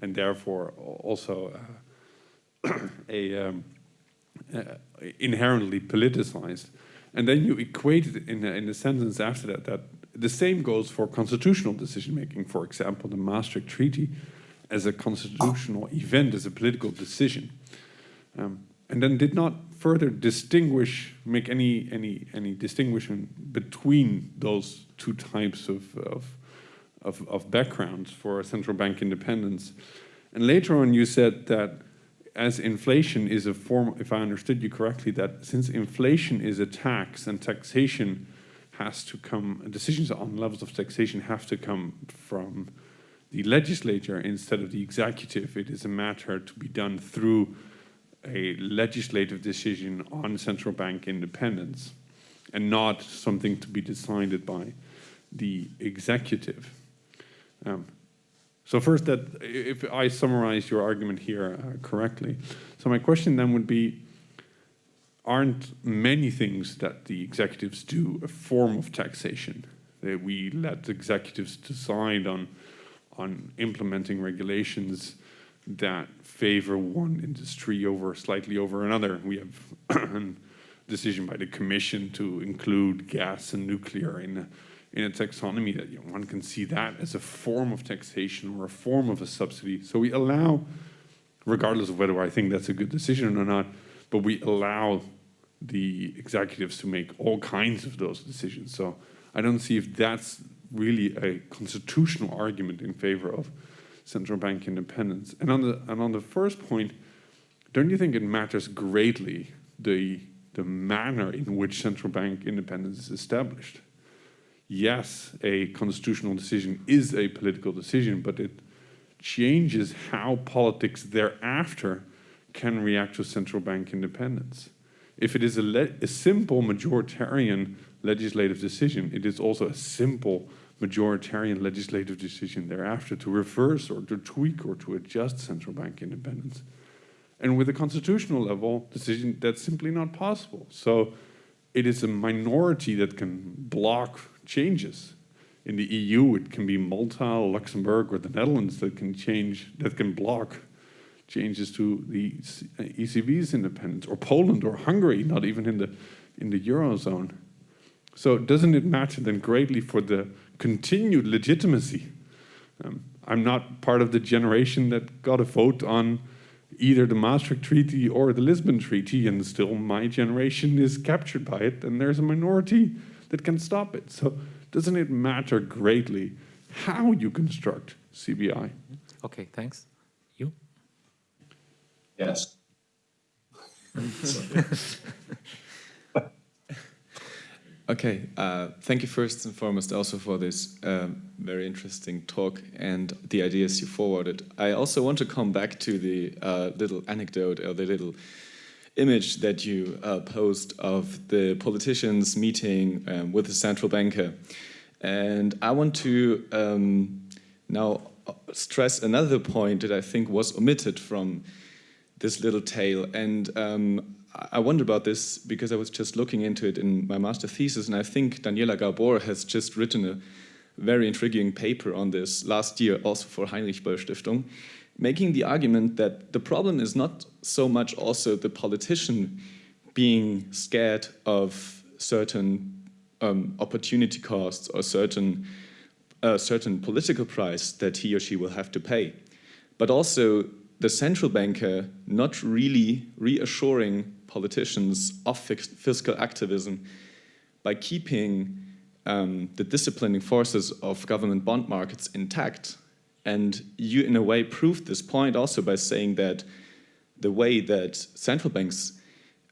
and therefore also uh, *clears throat* a um, uh, inherently politicized. And then you equate it in a, in a sentence after that that the same goes for constitutional decision making. For example, the Maastricht Treaty as a constitutional event, as a political decision. Um, and then did not further distinguish, make any any any distinction between those two types of of, of, of backgrounds for central bank independence. And later on, you said that as inflation is a form, if I understood you correctly, that since inflation is a tax and taxation has to come, decisions on levels of taxation have to come from the legislature instead of the executive. It is a matter to be done through a legislative decision on central bank independence and not something to be decided by the executive. Um, so first that, if I summarize your argument here uh, correctly, so my question then would be, aren't many things that the executives do a form of taxation? That we let executives decide on, on implementing regulations that favor one industry over slightly over another. We have *coughs* a decision by the commission to include gas and nuclear in in a taxonomy that you know, one can see that as a form of taxation or a form of a subsidy. So we allow, regardless of whether I think that's a good decision or not, but we allow the executives to make all kinds of those decisions. So I don't see if that's really a constitutional argument in favor of central bank independence. And on the and on the first point, don't you think it matters greatly the the manner in which central bank independence is established? Yes, a constitutional decision is a political decision, but it changes how politics thereafter can react to central bank independence. If it is a, a simple majoritarian legislative decision, it is also a simple majoritarian legislative decision thereafter to reverse or to tweak or to adjust central bank independence. And with a constitutional level decision, that's simply not possible. So it is a minority that can block changes. In the EU, it can be Malta, Luxembourg, or the Netherlands that can change, that can block changes to the ECB's independence, or Poland or Hungary, not even in the in the eurozone. So doesn't it matter then greatly for the continued legitimacy? Um, I'm not part of the generation that got a vote on either the Maastricht Treaty or the Lisbon Treaty, and still my generation is captured by it, and there's a minority that can stop it. So doesn't it matter greatly how you construct CBI? Okay, thanks. You? Yes. *laughs* Okay, uh, thank you first and foremost also for this um, very interesting talk and the ideas you forwarded. I also want to come back to the uh, little anecdote or the little image that you uh, post of the politicians meeting um, with the central banker. And I want to um, now stress another point that I think was omitted from this little tale. And um, I wonder about this because I was just looking into it in my master thesis, and I think Daniela Gabor has just written a very intriguing paper on this last year, also for Heinrich Böll Stiftung, making the argument that the problem is not so much also the politician being scared of certain um, opportunity costs or certain uh, certain political price that he or she will have to pay, but also the central banker not really reassuring politicians of fiscal activism by keeping um, the disciplining forces of government bond markets intact. And you, in a way, proved this point also by saying that the way that central banks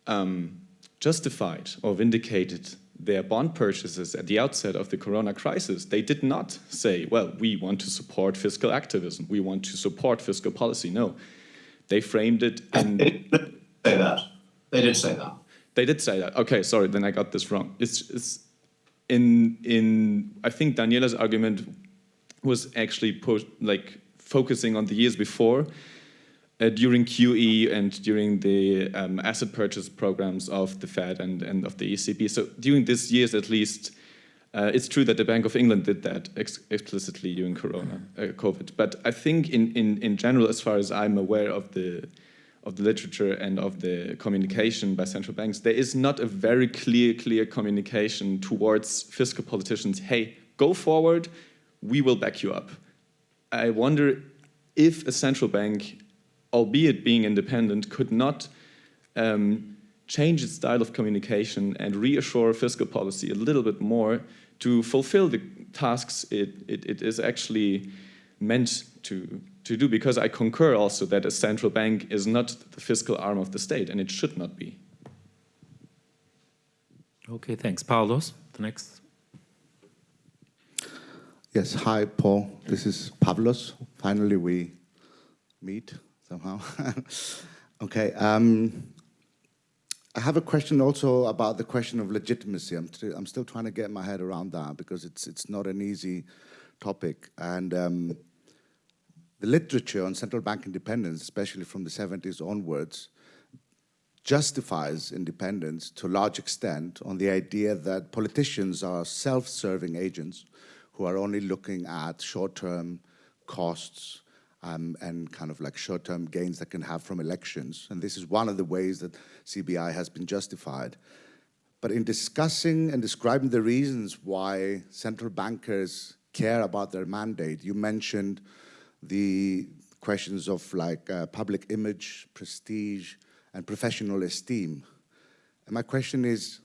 um, justified or vindicated their bond purchases at the outset of the corona crisis, they did not say, well, we want to support fiscal activism, we want to support fiscal policy. No, they framed it in... say that. They did say that. They did say that. Okay, sorry, then I got this wrong. It's, it's in in I think Daniela's argument was actually like focusing on the years before, uh, during QE and during the um, asset purchase programs of the Fed and, and of the ECB. So during these years at least, uh, it's true that the Bank of England did that ex explicitly during Corona, uh, COVID. But I think in, in, in general, as far as I'm aware of the of the literature and of the communication by central banks, there is not a very clear, clear communication towards fiscal politicians, hey, go forward, we will back you up. I wonder if a central bank, albeit being independent, could not um, change its style of communication and reassure fiscal policy a little bit more to fulfill the tasks it, it, it is actually meant to, to do. Because I concur also that a central bank is not the fiscal arm of the state and it should not be. Okay, thanks. Pavlos, the next. Yes, hi, Paul. This is Pavlos. Finally, we meet somehow. *laughs* okay. Um, I have a question also about the question of legitimacy. I'm, I'm still trying to get my head around that because it's it's not an easy topic. And um, the literature on central bank independence, especially from the 70s onwards, justifies independence to a large extent on the idea that politicians are self-serving agents who are only looking at short-term costs um, and kind of like short-term gains that can have from elections. And this is one of the ways that CBI has been justified. But in discussing and describing the reasons why central bankers care about their mandate, you mentioned the questions of like uh, public image, prestige, and professional esteem. And my question is,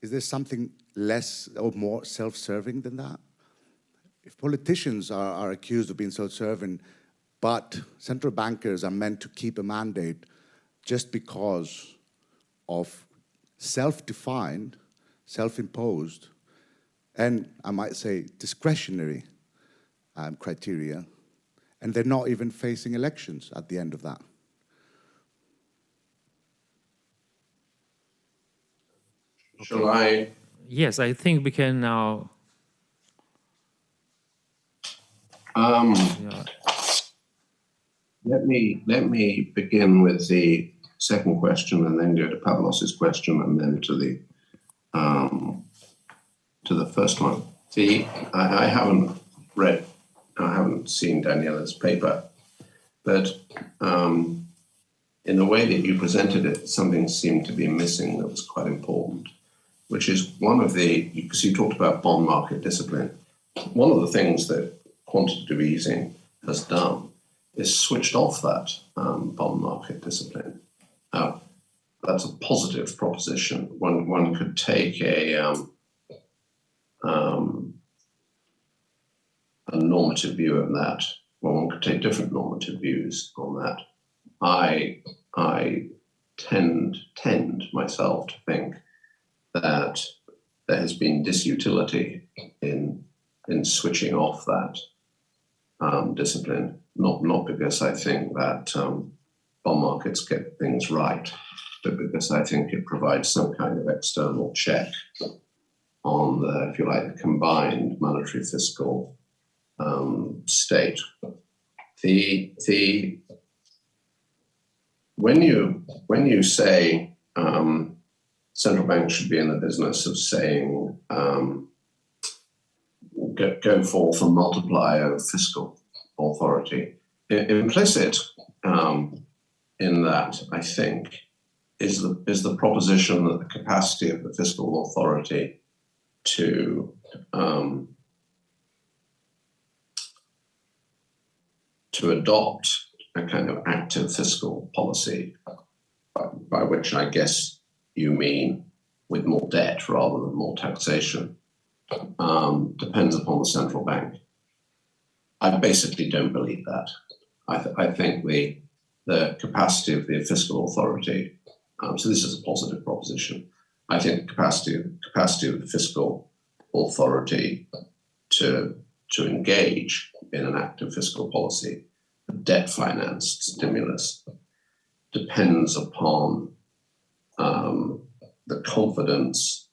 is there something less or more self-serving than that? If politicians are, are accused of being self-serving, but central bankers are meant to keep a mandate just because of self-defined, self-imposed, and I might say discretionary um, criteria, and they're not even facing elections at the end of that. Shall I? Yes, I think we can now. Um, Yeah, let me let me begin with the second question, and then go to Pavlos's question, and then to the um, to the first one. The I, I haven't read, I haven't seen Daniela's paper, but um, in the way that you presented it, something seemed to be missing that was quite important, which is one of the because you talked about bond market discipline. One of the things that quantitative easing has done is switched off that um, bond market discipline. Now, that's a positive proposition. One one could take a um, um, a normative view of that. Well, one could take different normative views on that. I I tend tend myself to think that there has been disutility in in switching off that um, discipline. Not not because I think that um, bond markets get things right, but because I think it provides some kind of external check on the, if you like, combined monetary fiscal um, state. The the when you when you say um, central banks should be in the business of saying um, go, go forth and multiply of fiscal authority, I- implicit um, in that, I think, is the is the proposition that the capacity of the fiscal authority to um, to adopt a kind of active fiscal policy, by, by which I guess you mean with more debt rather than more taxation, um, depends upon the central bank. I basically don't believe that. I, th- I think the the capacity of the fiscal authority. Um, so this is a positive proposition. I think the capacity capacity of the fiscal authority to to engage in an active fiscal policy, debt financed stimulus, depends upon um, the confidence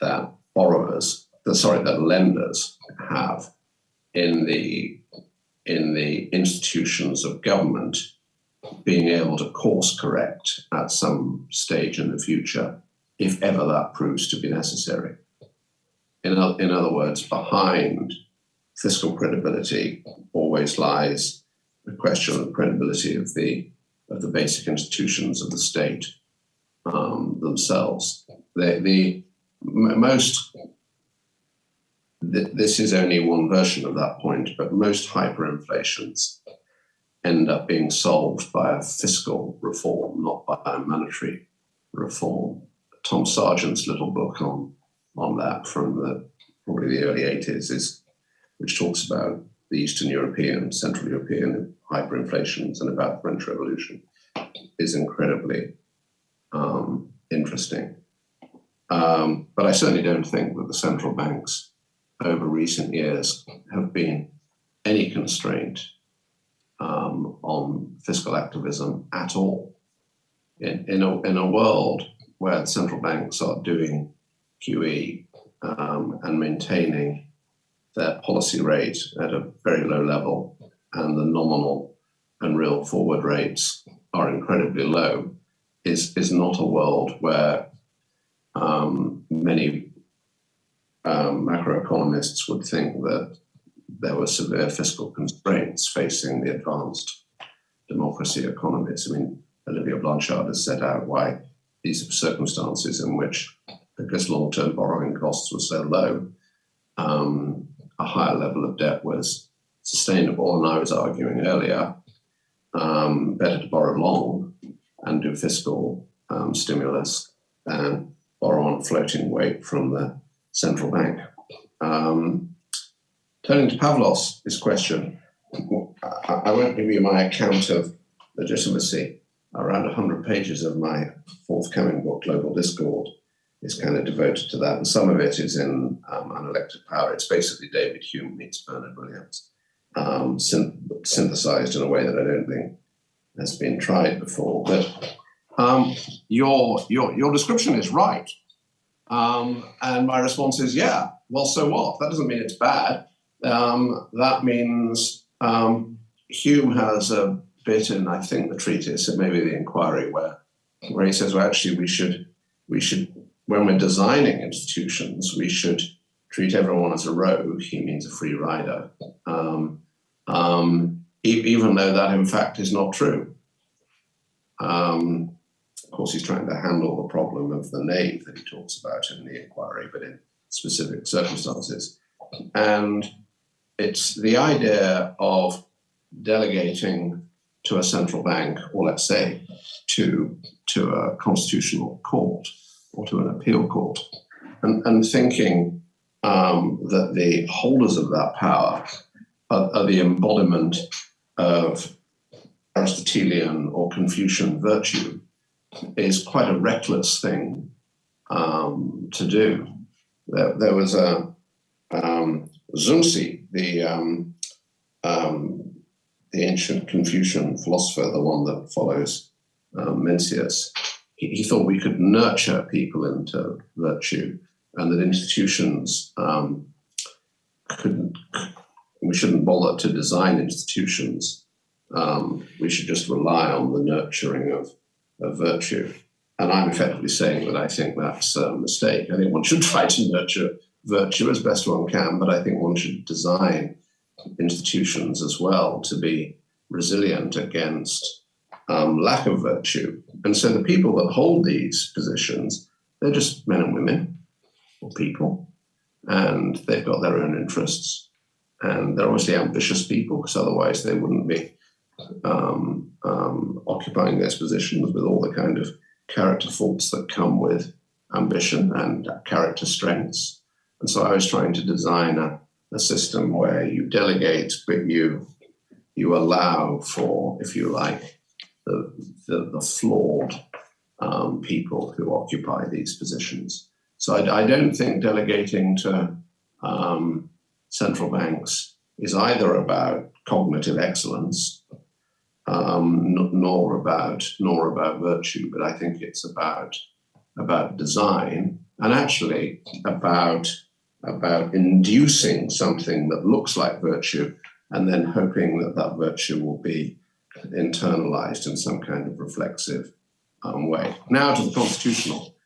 that borrowers, the, sorry, that lenders have in the in the institutions of government being able to course correct at some stage in the future, if ever that proves to be necessary. In, in other words, behind fiscal credibility always lies the question of the credibility of the of the basic institutions of the state um, themselves. The, the most th- this is only one version of that point, but most hyperinflations end up being solved by a fiscal reform, not by a monetary reform. Tom Sargent's little book on on that from the probably the early 80s is which talks about the Eastern European, Central European hyperinflations and about the French Revolution is incredibly um, interesting. Um, but I certainly don't think that the central banks over recent years have been any constraint um, on fiscal activism at all. In, in, a, in a world where central banks are doing QE um, and maintaining their policy rate at a very low level, and the nominal and real forward rates are incredibly low, is, is not a world where um, many um, macroeconomists would think that there were severe fiscal constraints facing the advanced democracy economies. I mean, Olivier Blanchard has set out why these circumstances in which, because long-term borrowing costs were so low, um, a higher level of debt was sustainable. And I was arguing earlier, um, better to borrow long and do fiscal um, stimulus than borrow on floating weight from the central bank. Um, turning to Pavlos, this question, I, I won't give you my account of legitimacy. Around 100 pages of my forthcoming book, Global Discord, is kind of devoted to that. And some of it is in um, Unelected Power. It's basically David Hume meets Bernard Williams, um, syn synthesized in a way that I don't think has been tried before. But um, your, your, your description is right. Um, and my response is, yeah, well, so what? That doesn't mean it's bad. Um, that means um, Hume has a bit in, I think, the treatise, and maybe the inquiry, where, where he says, well, actually, we should, we should, when we're designing institutions, we should treat everyone as a rogue. He means a free rider, um, um, even though that, in fact, is not true. Um, of course, he's trying to handle the problem of the knave that he talks about in the inquiry, but in specific circumstances. And it's the idea of delegating to a central bank, or let's say to, to a constitutional court or to an appeal court, and, and thinking um, that the holders of that power are, are the embodiment of Aristotelian or Confucian virtue is quite a reckless thing um, to do. There, there was a um, the um, um, the ancient Confucian philosopher, the one that follows um, Mencius. He, he, thought we could nurture people into virtue, and that institutions um, couldn't. We shouldn't bother to design institutions. Um, we should just rely on the nurturing of of virtue. And I'm effectively saying that I think that's a mistake. I think one should *laughs* try to nurture virtue as best one can, but I think one should design institutions as well to be resilient against um, lack of virtue. And so the people that hold these positions, they're just men and women or people, and they've got their own interests. And they're obviously ambitious people because otherwise they wouldn't be um, um, occupying those positions with all the kind of character faults that come with ambition and character strengths. And so I was trying to design a, a system where you delegate, but you you allow for, if you like, the, the, the flawed um, people who occupy these positions. So I, I don't think delegating to um, central banks is either about cognitive excellence um, nor about nor about virtue, but I think it's about about design and actually about about inducing something that looks like virtue and then hoping that that virtue will be internalized in some kind of reflexive um, way. Now to the constitutional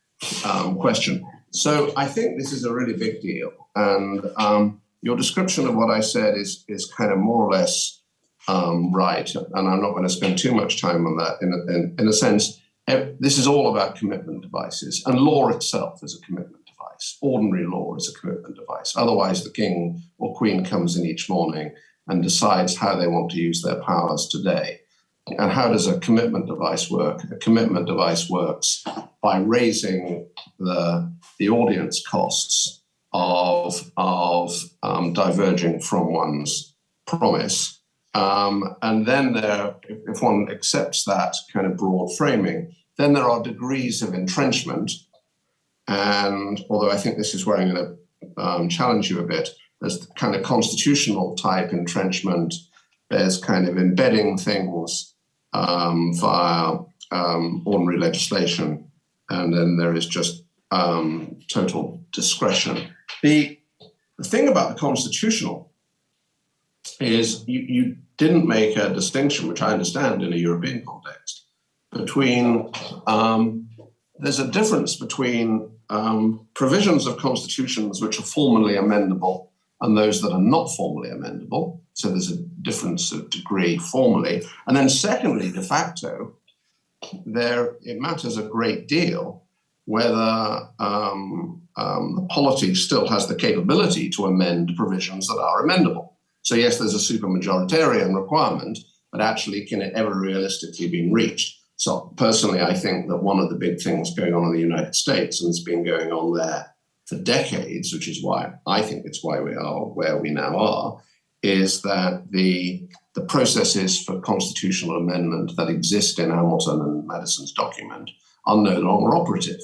um, question. So I think this is a really big deal, and um, your description of what I said is is kind of more or less um, right. And I'm not going to spend too much time on that. In a, in, in a sense, this is all about commitment devices, and law itself is a commitment device. Ordinary law is a commitment device. Otherwise, the king or queen comes in each morning and decides how they want to use their powers today. And how does a commitment device work? A commitment device works by raising the, the audience costs of, of um, diverging from one's promise. Um, and then there, if, one accepts that kind of broad framing, then there are degrees of entrenchment. And although I think this is where I'm going to um, challenge you a bit, there's the kind of constitutional type entrenchment. There's kind of embedding things um, via um, ordinary legislation, and then there is just um, total discretion. The, the thing about the constitutional is you, you didn't make a distinction, which I understand in a European context, between um, there's a difference between um, provisions of constitutions which are formally amendable and those that are not formally amendable. So there's a difference of degree formally. And then secondly, de facto, there it matters a great deal whether um, um, the polity still has the capability to amend provisions that are amendable. So yes, there's a supermajoritarian requirement, but actually can it ever realistically be reached? So personally, I think that one of the big things going on in the United States, and it's been going on there for decades, which is why I think it's why we are where we now are, is that the the processes for constitutional amendment that exist in Hamilton and Madison's document are no longer operative.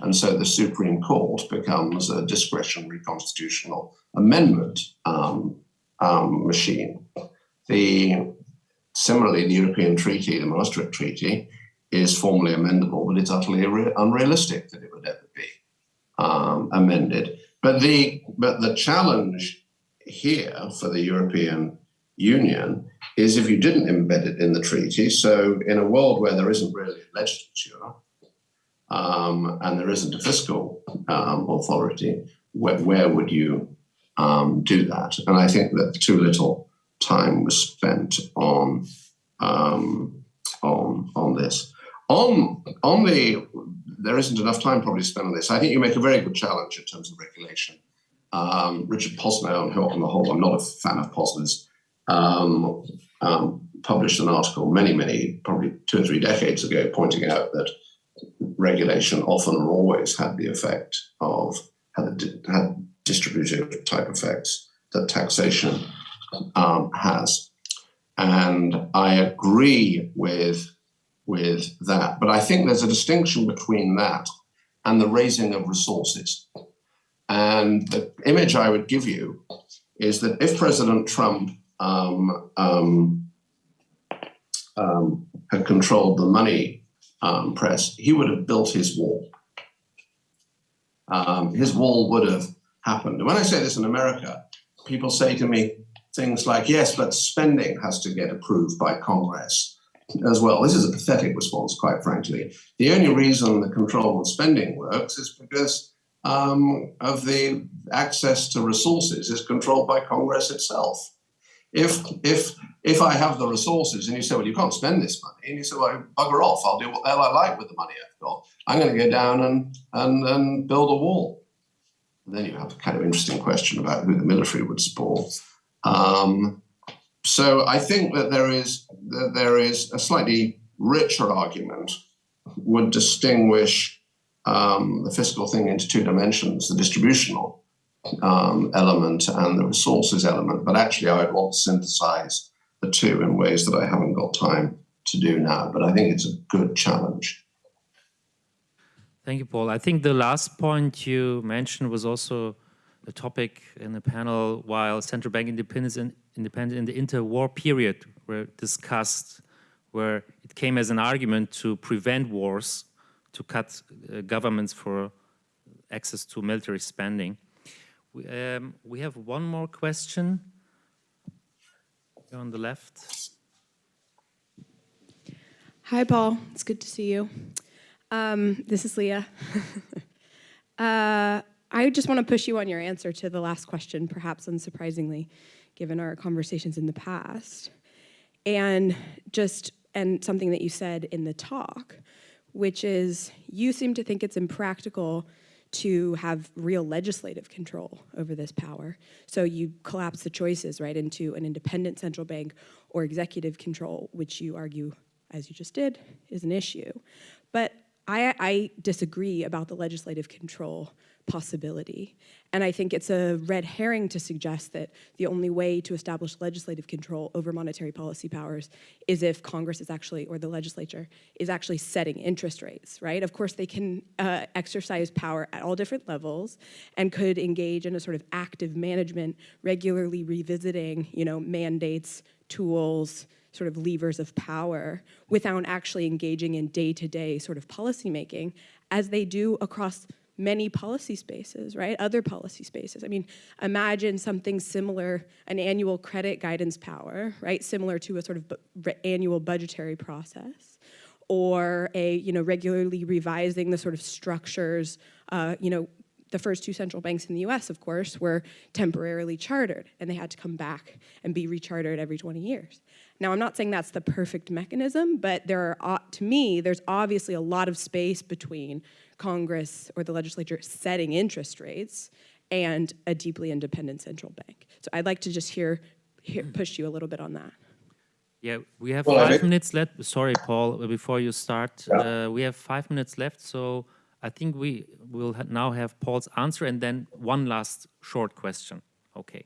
And so the Supreme Court becomes a discretionary constitutional amendment um, um, machine. The similarly, the European Treaty, the Maastricht Treaty, is formally amendable, but it's utterly unrealistic that it would ever be um, amended. But the but the challenge here for the European Union is if you didn't embed it in the treaty. So in a world where there isn't really a legislature um, and there isn't a fiscal um, authority, where, where would you um, do that? And I think that too little time was spent on um, on on this. On on the there isn't enough time probably spent on this. I think you make a very good challenge in terms of regulation. Um, Richard Posner, who on the whole, I'm not a fan of Posner's, um, published an article many, many, probably two or three decades ago, pointing out that regulation often or always had the effect of had, had distributive type effects that taxation um, has. And I agree with, with that. But I think there's a distinction between that and the raising of resources. And the image I would give you is that if President Trump um, um, um, had controlled the money um, press, he would have built his wall. Um, his wall would have happened. And when I say this in America, people say to me things like, yes, but spending has to get approved by Congress as well. This is a pathetic response, quite frankly. The only reason the control of spending works is because um, of the access to resources is controlled by Congress itself. If if if I have the resources and you say, well, you can't spend this money, and you say, well, bugger off, I'll do what hell I like with the money I've got. I'm going to go down and and and build a wall. And then you have a kind of interesting question about who the military would support. Um, so I think that there is that there is a slightly richer argument would distinguish um, the fiscal thing into two dimensions: the distributional um, element and the resources element. But actually, I would want to synthesize the two in ways that I haven't got time to do now. But I think it's a good challenge. Thank you, Paul. I think the last point you mentioned was also a topic in the panel while central bank independence and independent in the interwar period were discussed, where it came as an argument to prevent wars, to cut uh, governments for access to military spending. We, um, we have one more question You're on the left. Hi, Paul. It's good to see you. Um, this is Leah. *laughs* uh, I just want to push you on your answer to the last question, perhaps unsurprisingly, given our conversations in the past. And just, and something that you said in the talk, which is you seem to think it's impractical to have real legislative control over this power. So you collapse the choices right into an independent central bank or executive control, which you argue, as you just did, is an issue. But I, I disagree about the legislative control possibility. And I think it's a red herring to suggest that the only way to establish legislative control over monetary policy powers is if Congress is actually, or the legislature, is actually setting interest rates, right? Of course, they can uh, exercise power at all different levels and could engage in a sort of active management, regularly revisiting, you know, mandates, tools, sort of levers of power without actually engaging in day-to-day sort of policymaking as they do across many policy spaces, right? Other policy spaces. I mean, imagine something similar, an annual credit guidance power, right? Similar to a sort of annual budgetary process or a, you know, regularly revising the sort of structures, uh, you know, the first two central banks in the US, of course, were temporarily chartered and they had to come back and be rechartered every 20 years. Now, I'm not saying that's the perfect mechanism, but there are, to me, there's obviously a lot of space between Congress or the legislature setting interest rates and a deeply independent central bank. So I'd like to just hear, hear push you a little bit on that. Yeah, we have Well, five minutes left. Sorry, Paul, before you start, uh, we have five minutes left. So I think we will ha now have Paul's answer and then one last short question. Okay.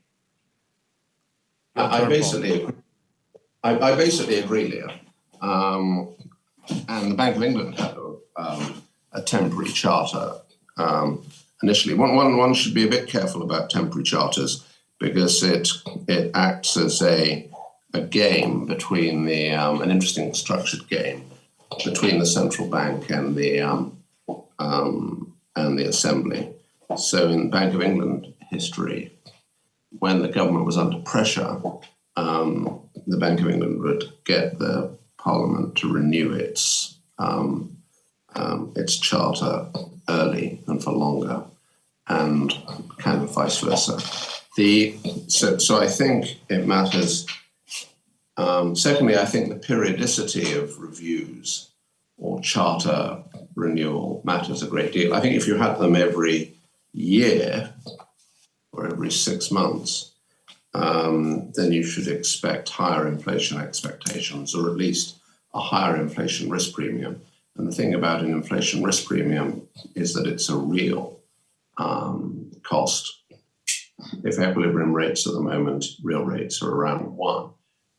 I I turn, Paul. basically, I, I basically agree, Leah. Um, and the Bank of England had a, um, a temporary charter um, initially. One, one, one should be a bit careful about temporary charters because it it acts as a a game between the um, an interesting structured game between the central bank and the um, um, and the assembly. So in Bank of England history, when the government was under pressure, um, the Bank of England would get the Parliament to renew its um, um, its charter early and for longer, and kind of vice versa. The so so I think it matters. Um, secondly, I think the periodicity of reviews or charter renewal matters a great deal. I think if you had them every year or every six months, um, then you should expect higher inflation expectations, or at least a higher inflation risk premium. And the thing about an inflation risk premium is that it's a real um, cost. If equilibrium rates at the moment, real rates are around one,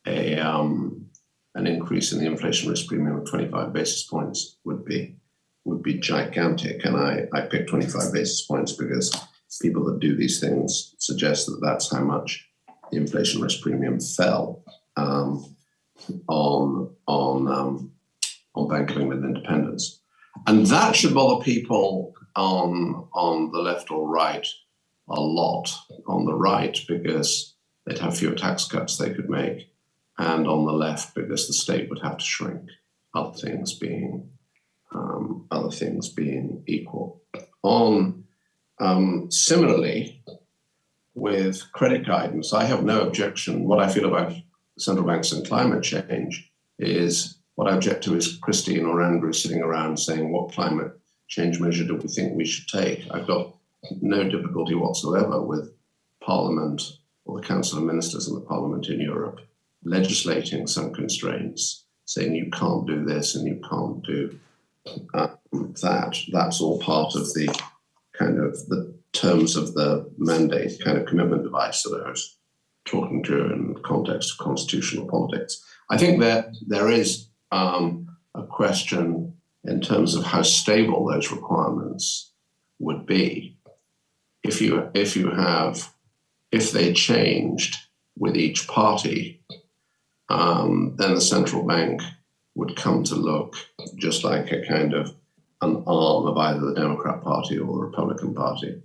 a um, an increase in the inflation risk premium of 25 basis points would be would be gigantic. And I, I picked 25 basis points because people that do these things suggest that that's how much the inflation risk premium fell um, on on um, on of England independence, and that should bother people on on the left or right a lot. On the right because they'd have fewer tax cuts they could make, and on the left because the state would have to shrink. Other things being um, other things being equal. On um, similarly, with credit guidance, I have no objection. What I feel about central banks and climate change is what I object to is Christine or Andrew sitting around saying, what climate change measure do we think we should take? I've got no difficulty whatsoever with Parliament or the Council of Ministers and the Parliament in Europe legislating some constraints, saying you can't do this and you can't do um, that. That's all part of the kind of the terms of the mandate kind of commitment device that I was talking to in the context of constitutional politics. I think that there is um, a question in terms of how stable those requirements would be if you if you have if they changed with each party, um, then the central bank would come to look just like a kind of an arm of either the Democrat Party or the Republican Party.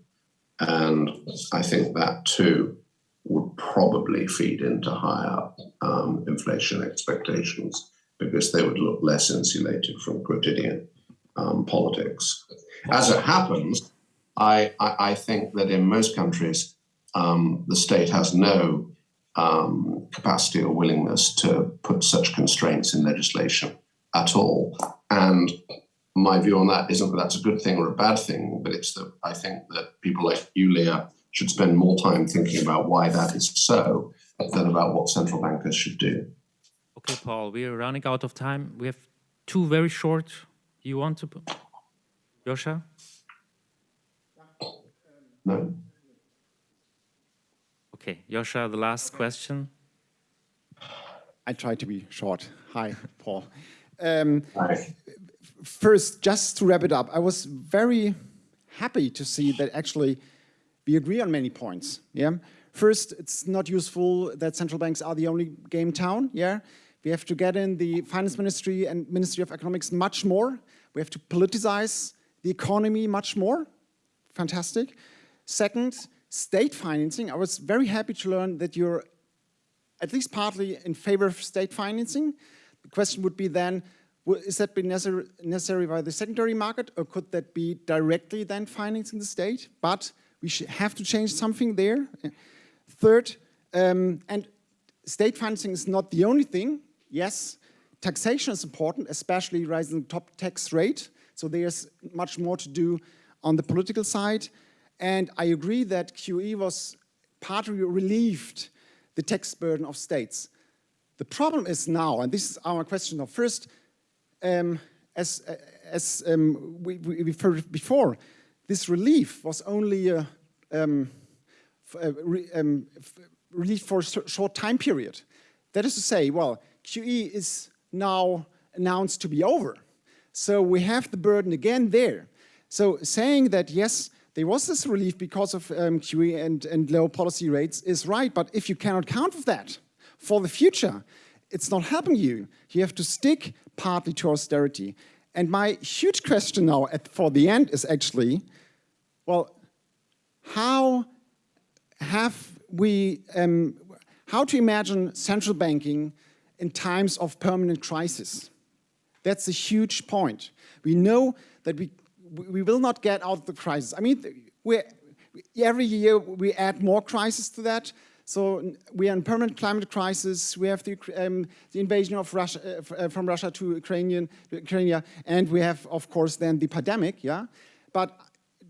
And I think that too would probably feed into higher um, inflation expectations because they would look less insulated from quotidian um, politics. As it happens, I, I, I, think that in most countries, um, the state has no um, capacity or willingness to put such constraints in legislation at all. And my view on that isn't that that's a good thing or a bad thing, but it's that I think that people like you, Leah, should spend more time thinking about why that is so than about what central bankers should do. Okay, Paul, we are running out of time. We have two very short. You want to, Yosha? No. Okay, Yosha, the last question. I try to be short. Hi, Paul. Um, Right. first, just to wrap it up, I was very happy to see that actually we agree on many points. Yeah. First, it's not useful that central banks are the only game town. Yeah. We have to get in the finance ministry and ministry of economics much more. We have to politicize the economy much more. Fantastic. Second, state financing. I was very happy to learn that you're at least partly in favor of state financing. The question would be then, is that be necessary, by the secondary market or could that be directly then financing the state? But we have to change something there. Third, um, and state financing is not the only thing. Yes, taxation is important, especially raising the top tax rate. So there's much more to do on the political side. And I agree that QE was partly relieved the tax burden of states. The problem is now, and this is our question of first, um, as, as um, we, we referred before, this relief was only a, um, f- a re, um, relief for a short time period. That is to say, well, QE is now announced to be over. So we have the burden again there. So saying that, yes, there was this relief because of um, QE and, and low policy rates is right, but if you cannot count with that for the future, it's not helping you. You have to stick partly to austerity. And my huge question now at, for the end is actually, well, how have we, um, how to imagine central banking in times of permanent crisis? That's a huge point. We know that we, we will not get out of the crisis. I mean, every year we add more crises to that. So we are in permanent climate crisis. We have the, um, the invasion of Russia, uh, from Russia to Ukrainian, Ukraine, and we have, of course, then the pandemic. Yeah, but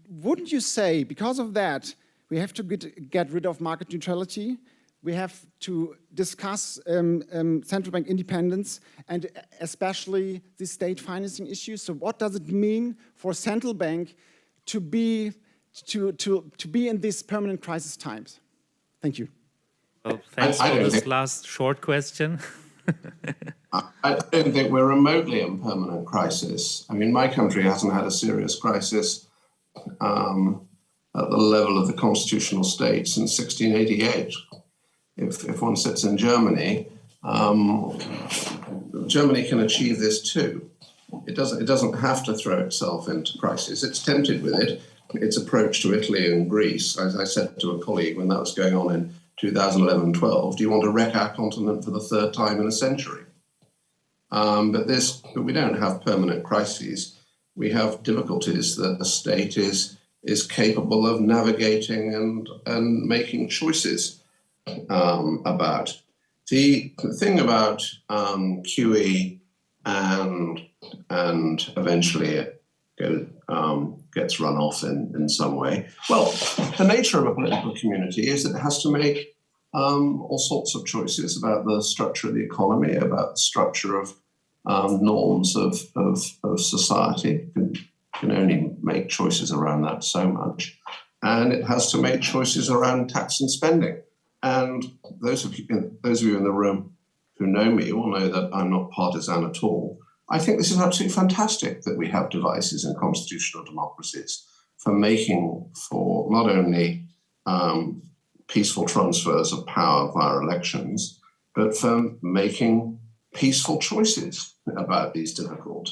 wouldn't you say because of that we have to get, get rid of market neutrality? We have to discuss um, um, central bank independence and especially the state financing issue. So what does it mean for a central bank to be, to, to, to be in these permanent crisis times? Thank you. Well, thanks I for this think- last short question. *laughs* I I don't think we're remotely in permanent crisis. I mean, my country hasn't had a serious crisis um, at the level of the constitutional state since 1688. If, if one sits in Germany, um, Germany can achieve this too. It doesn't, it doesn't have to throw itself into crisis. It's tempted with it. Its approach to Italy and Greece, as I said to a colleague when that was going on in 2011-12, do you want to wreck our continent for the third time in a century? Um, but this, but we don't have permanent crises. We have difficulties that the state is is capable of navigating and and making choices um, about. The thing about um, QE and and eventually it go, um, gets run off in, in some way. Well, the nature of a political community is it has to make um, all sorts of choices about the structure of the economy, about the structure of um, norms of, of, of society. Can, can only make choices around that so much. And it has to make choices around tax and spending. And those of you, those of you in the room who know me will know that I'm not partisan at all. I think this is absolutely fantastic that we have devices in constitutional democracies for making for not only um, peaceful transfers of power via elections, but for making peaceful choices about these difficult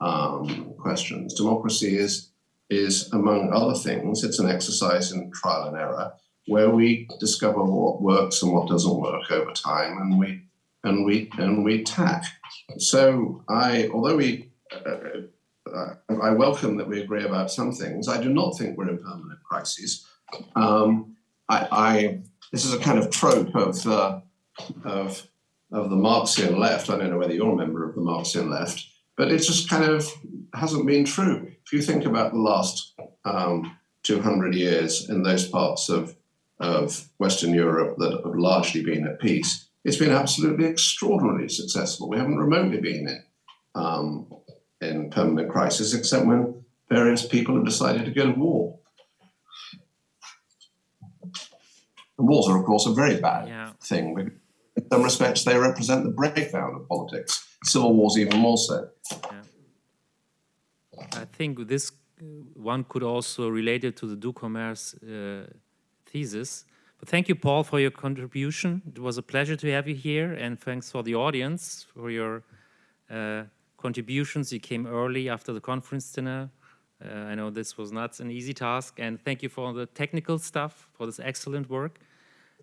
um, questions. Democracy is, is, among other things, it's an exercise in trial and error where we discover what works and what doesn't work over time, and we and we and we tack. So I, although we, uh, uh, I welcome that we agree about some things. I do not think we're in permanent crises. Um, I, I, this is a kind of trope of the of of the Marxian left. I don't know whether you're a member of the Marxian left, but it just kind of hasn't been true. If you think about the last um, 200 years in those parts of, of Western Europe that have largely been at peace, it's been absolutely extraordinarily successful. We haven't remotely been in, um, in permanent crisis, except when various people have decided to go to war. And wars are, of course, a very bad Yeah. thing. In some respects, they represent the breakdown of politics. Civil wars, even more so. I think this uh, one could also relate it to the doux commerce uh, thesis. But thank you, Paul, for your contribution. It was a pleasure to have you here, and thanks for the audience for your uh, contributions. You came early after the conference dinner. Uh, I know this was not an easy task, and thank you for the technical stuff, for this excellent work.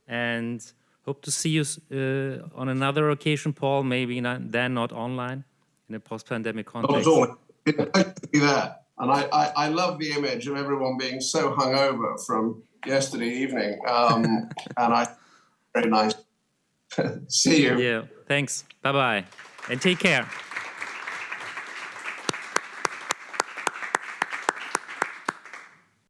And hope to see you uh, on another occasion, Paul, maybe not, then not online, in a post-pandemic Not at context. all. It's a to be there. And I, I, I love the image of everyone being so hungover from yesterday evening. Um, and I, very nice. *laughs* See you. Yeah, thanks. Bye bye. And take care.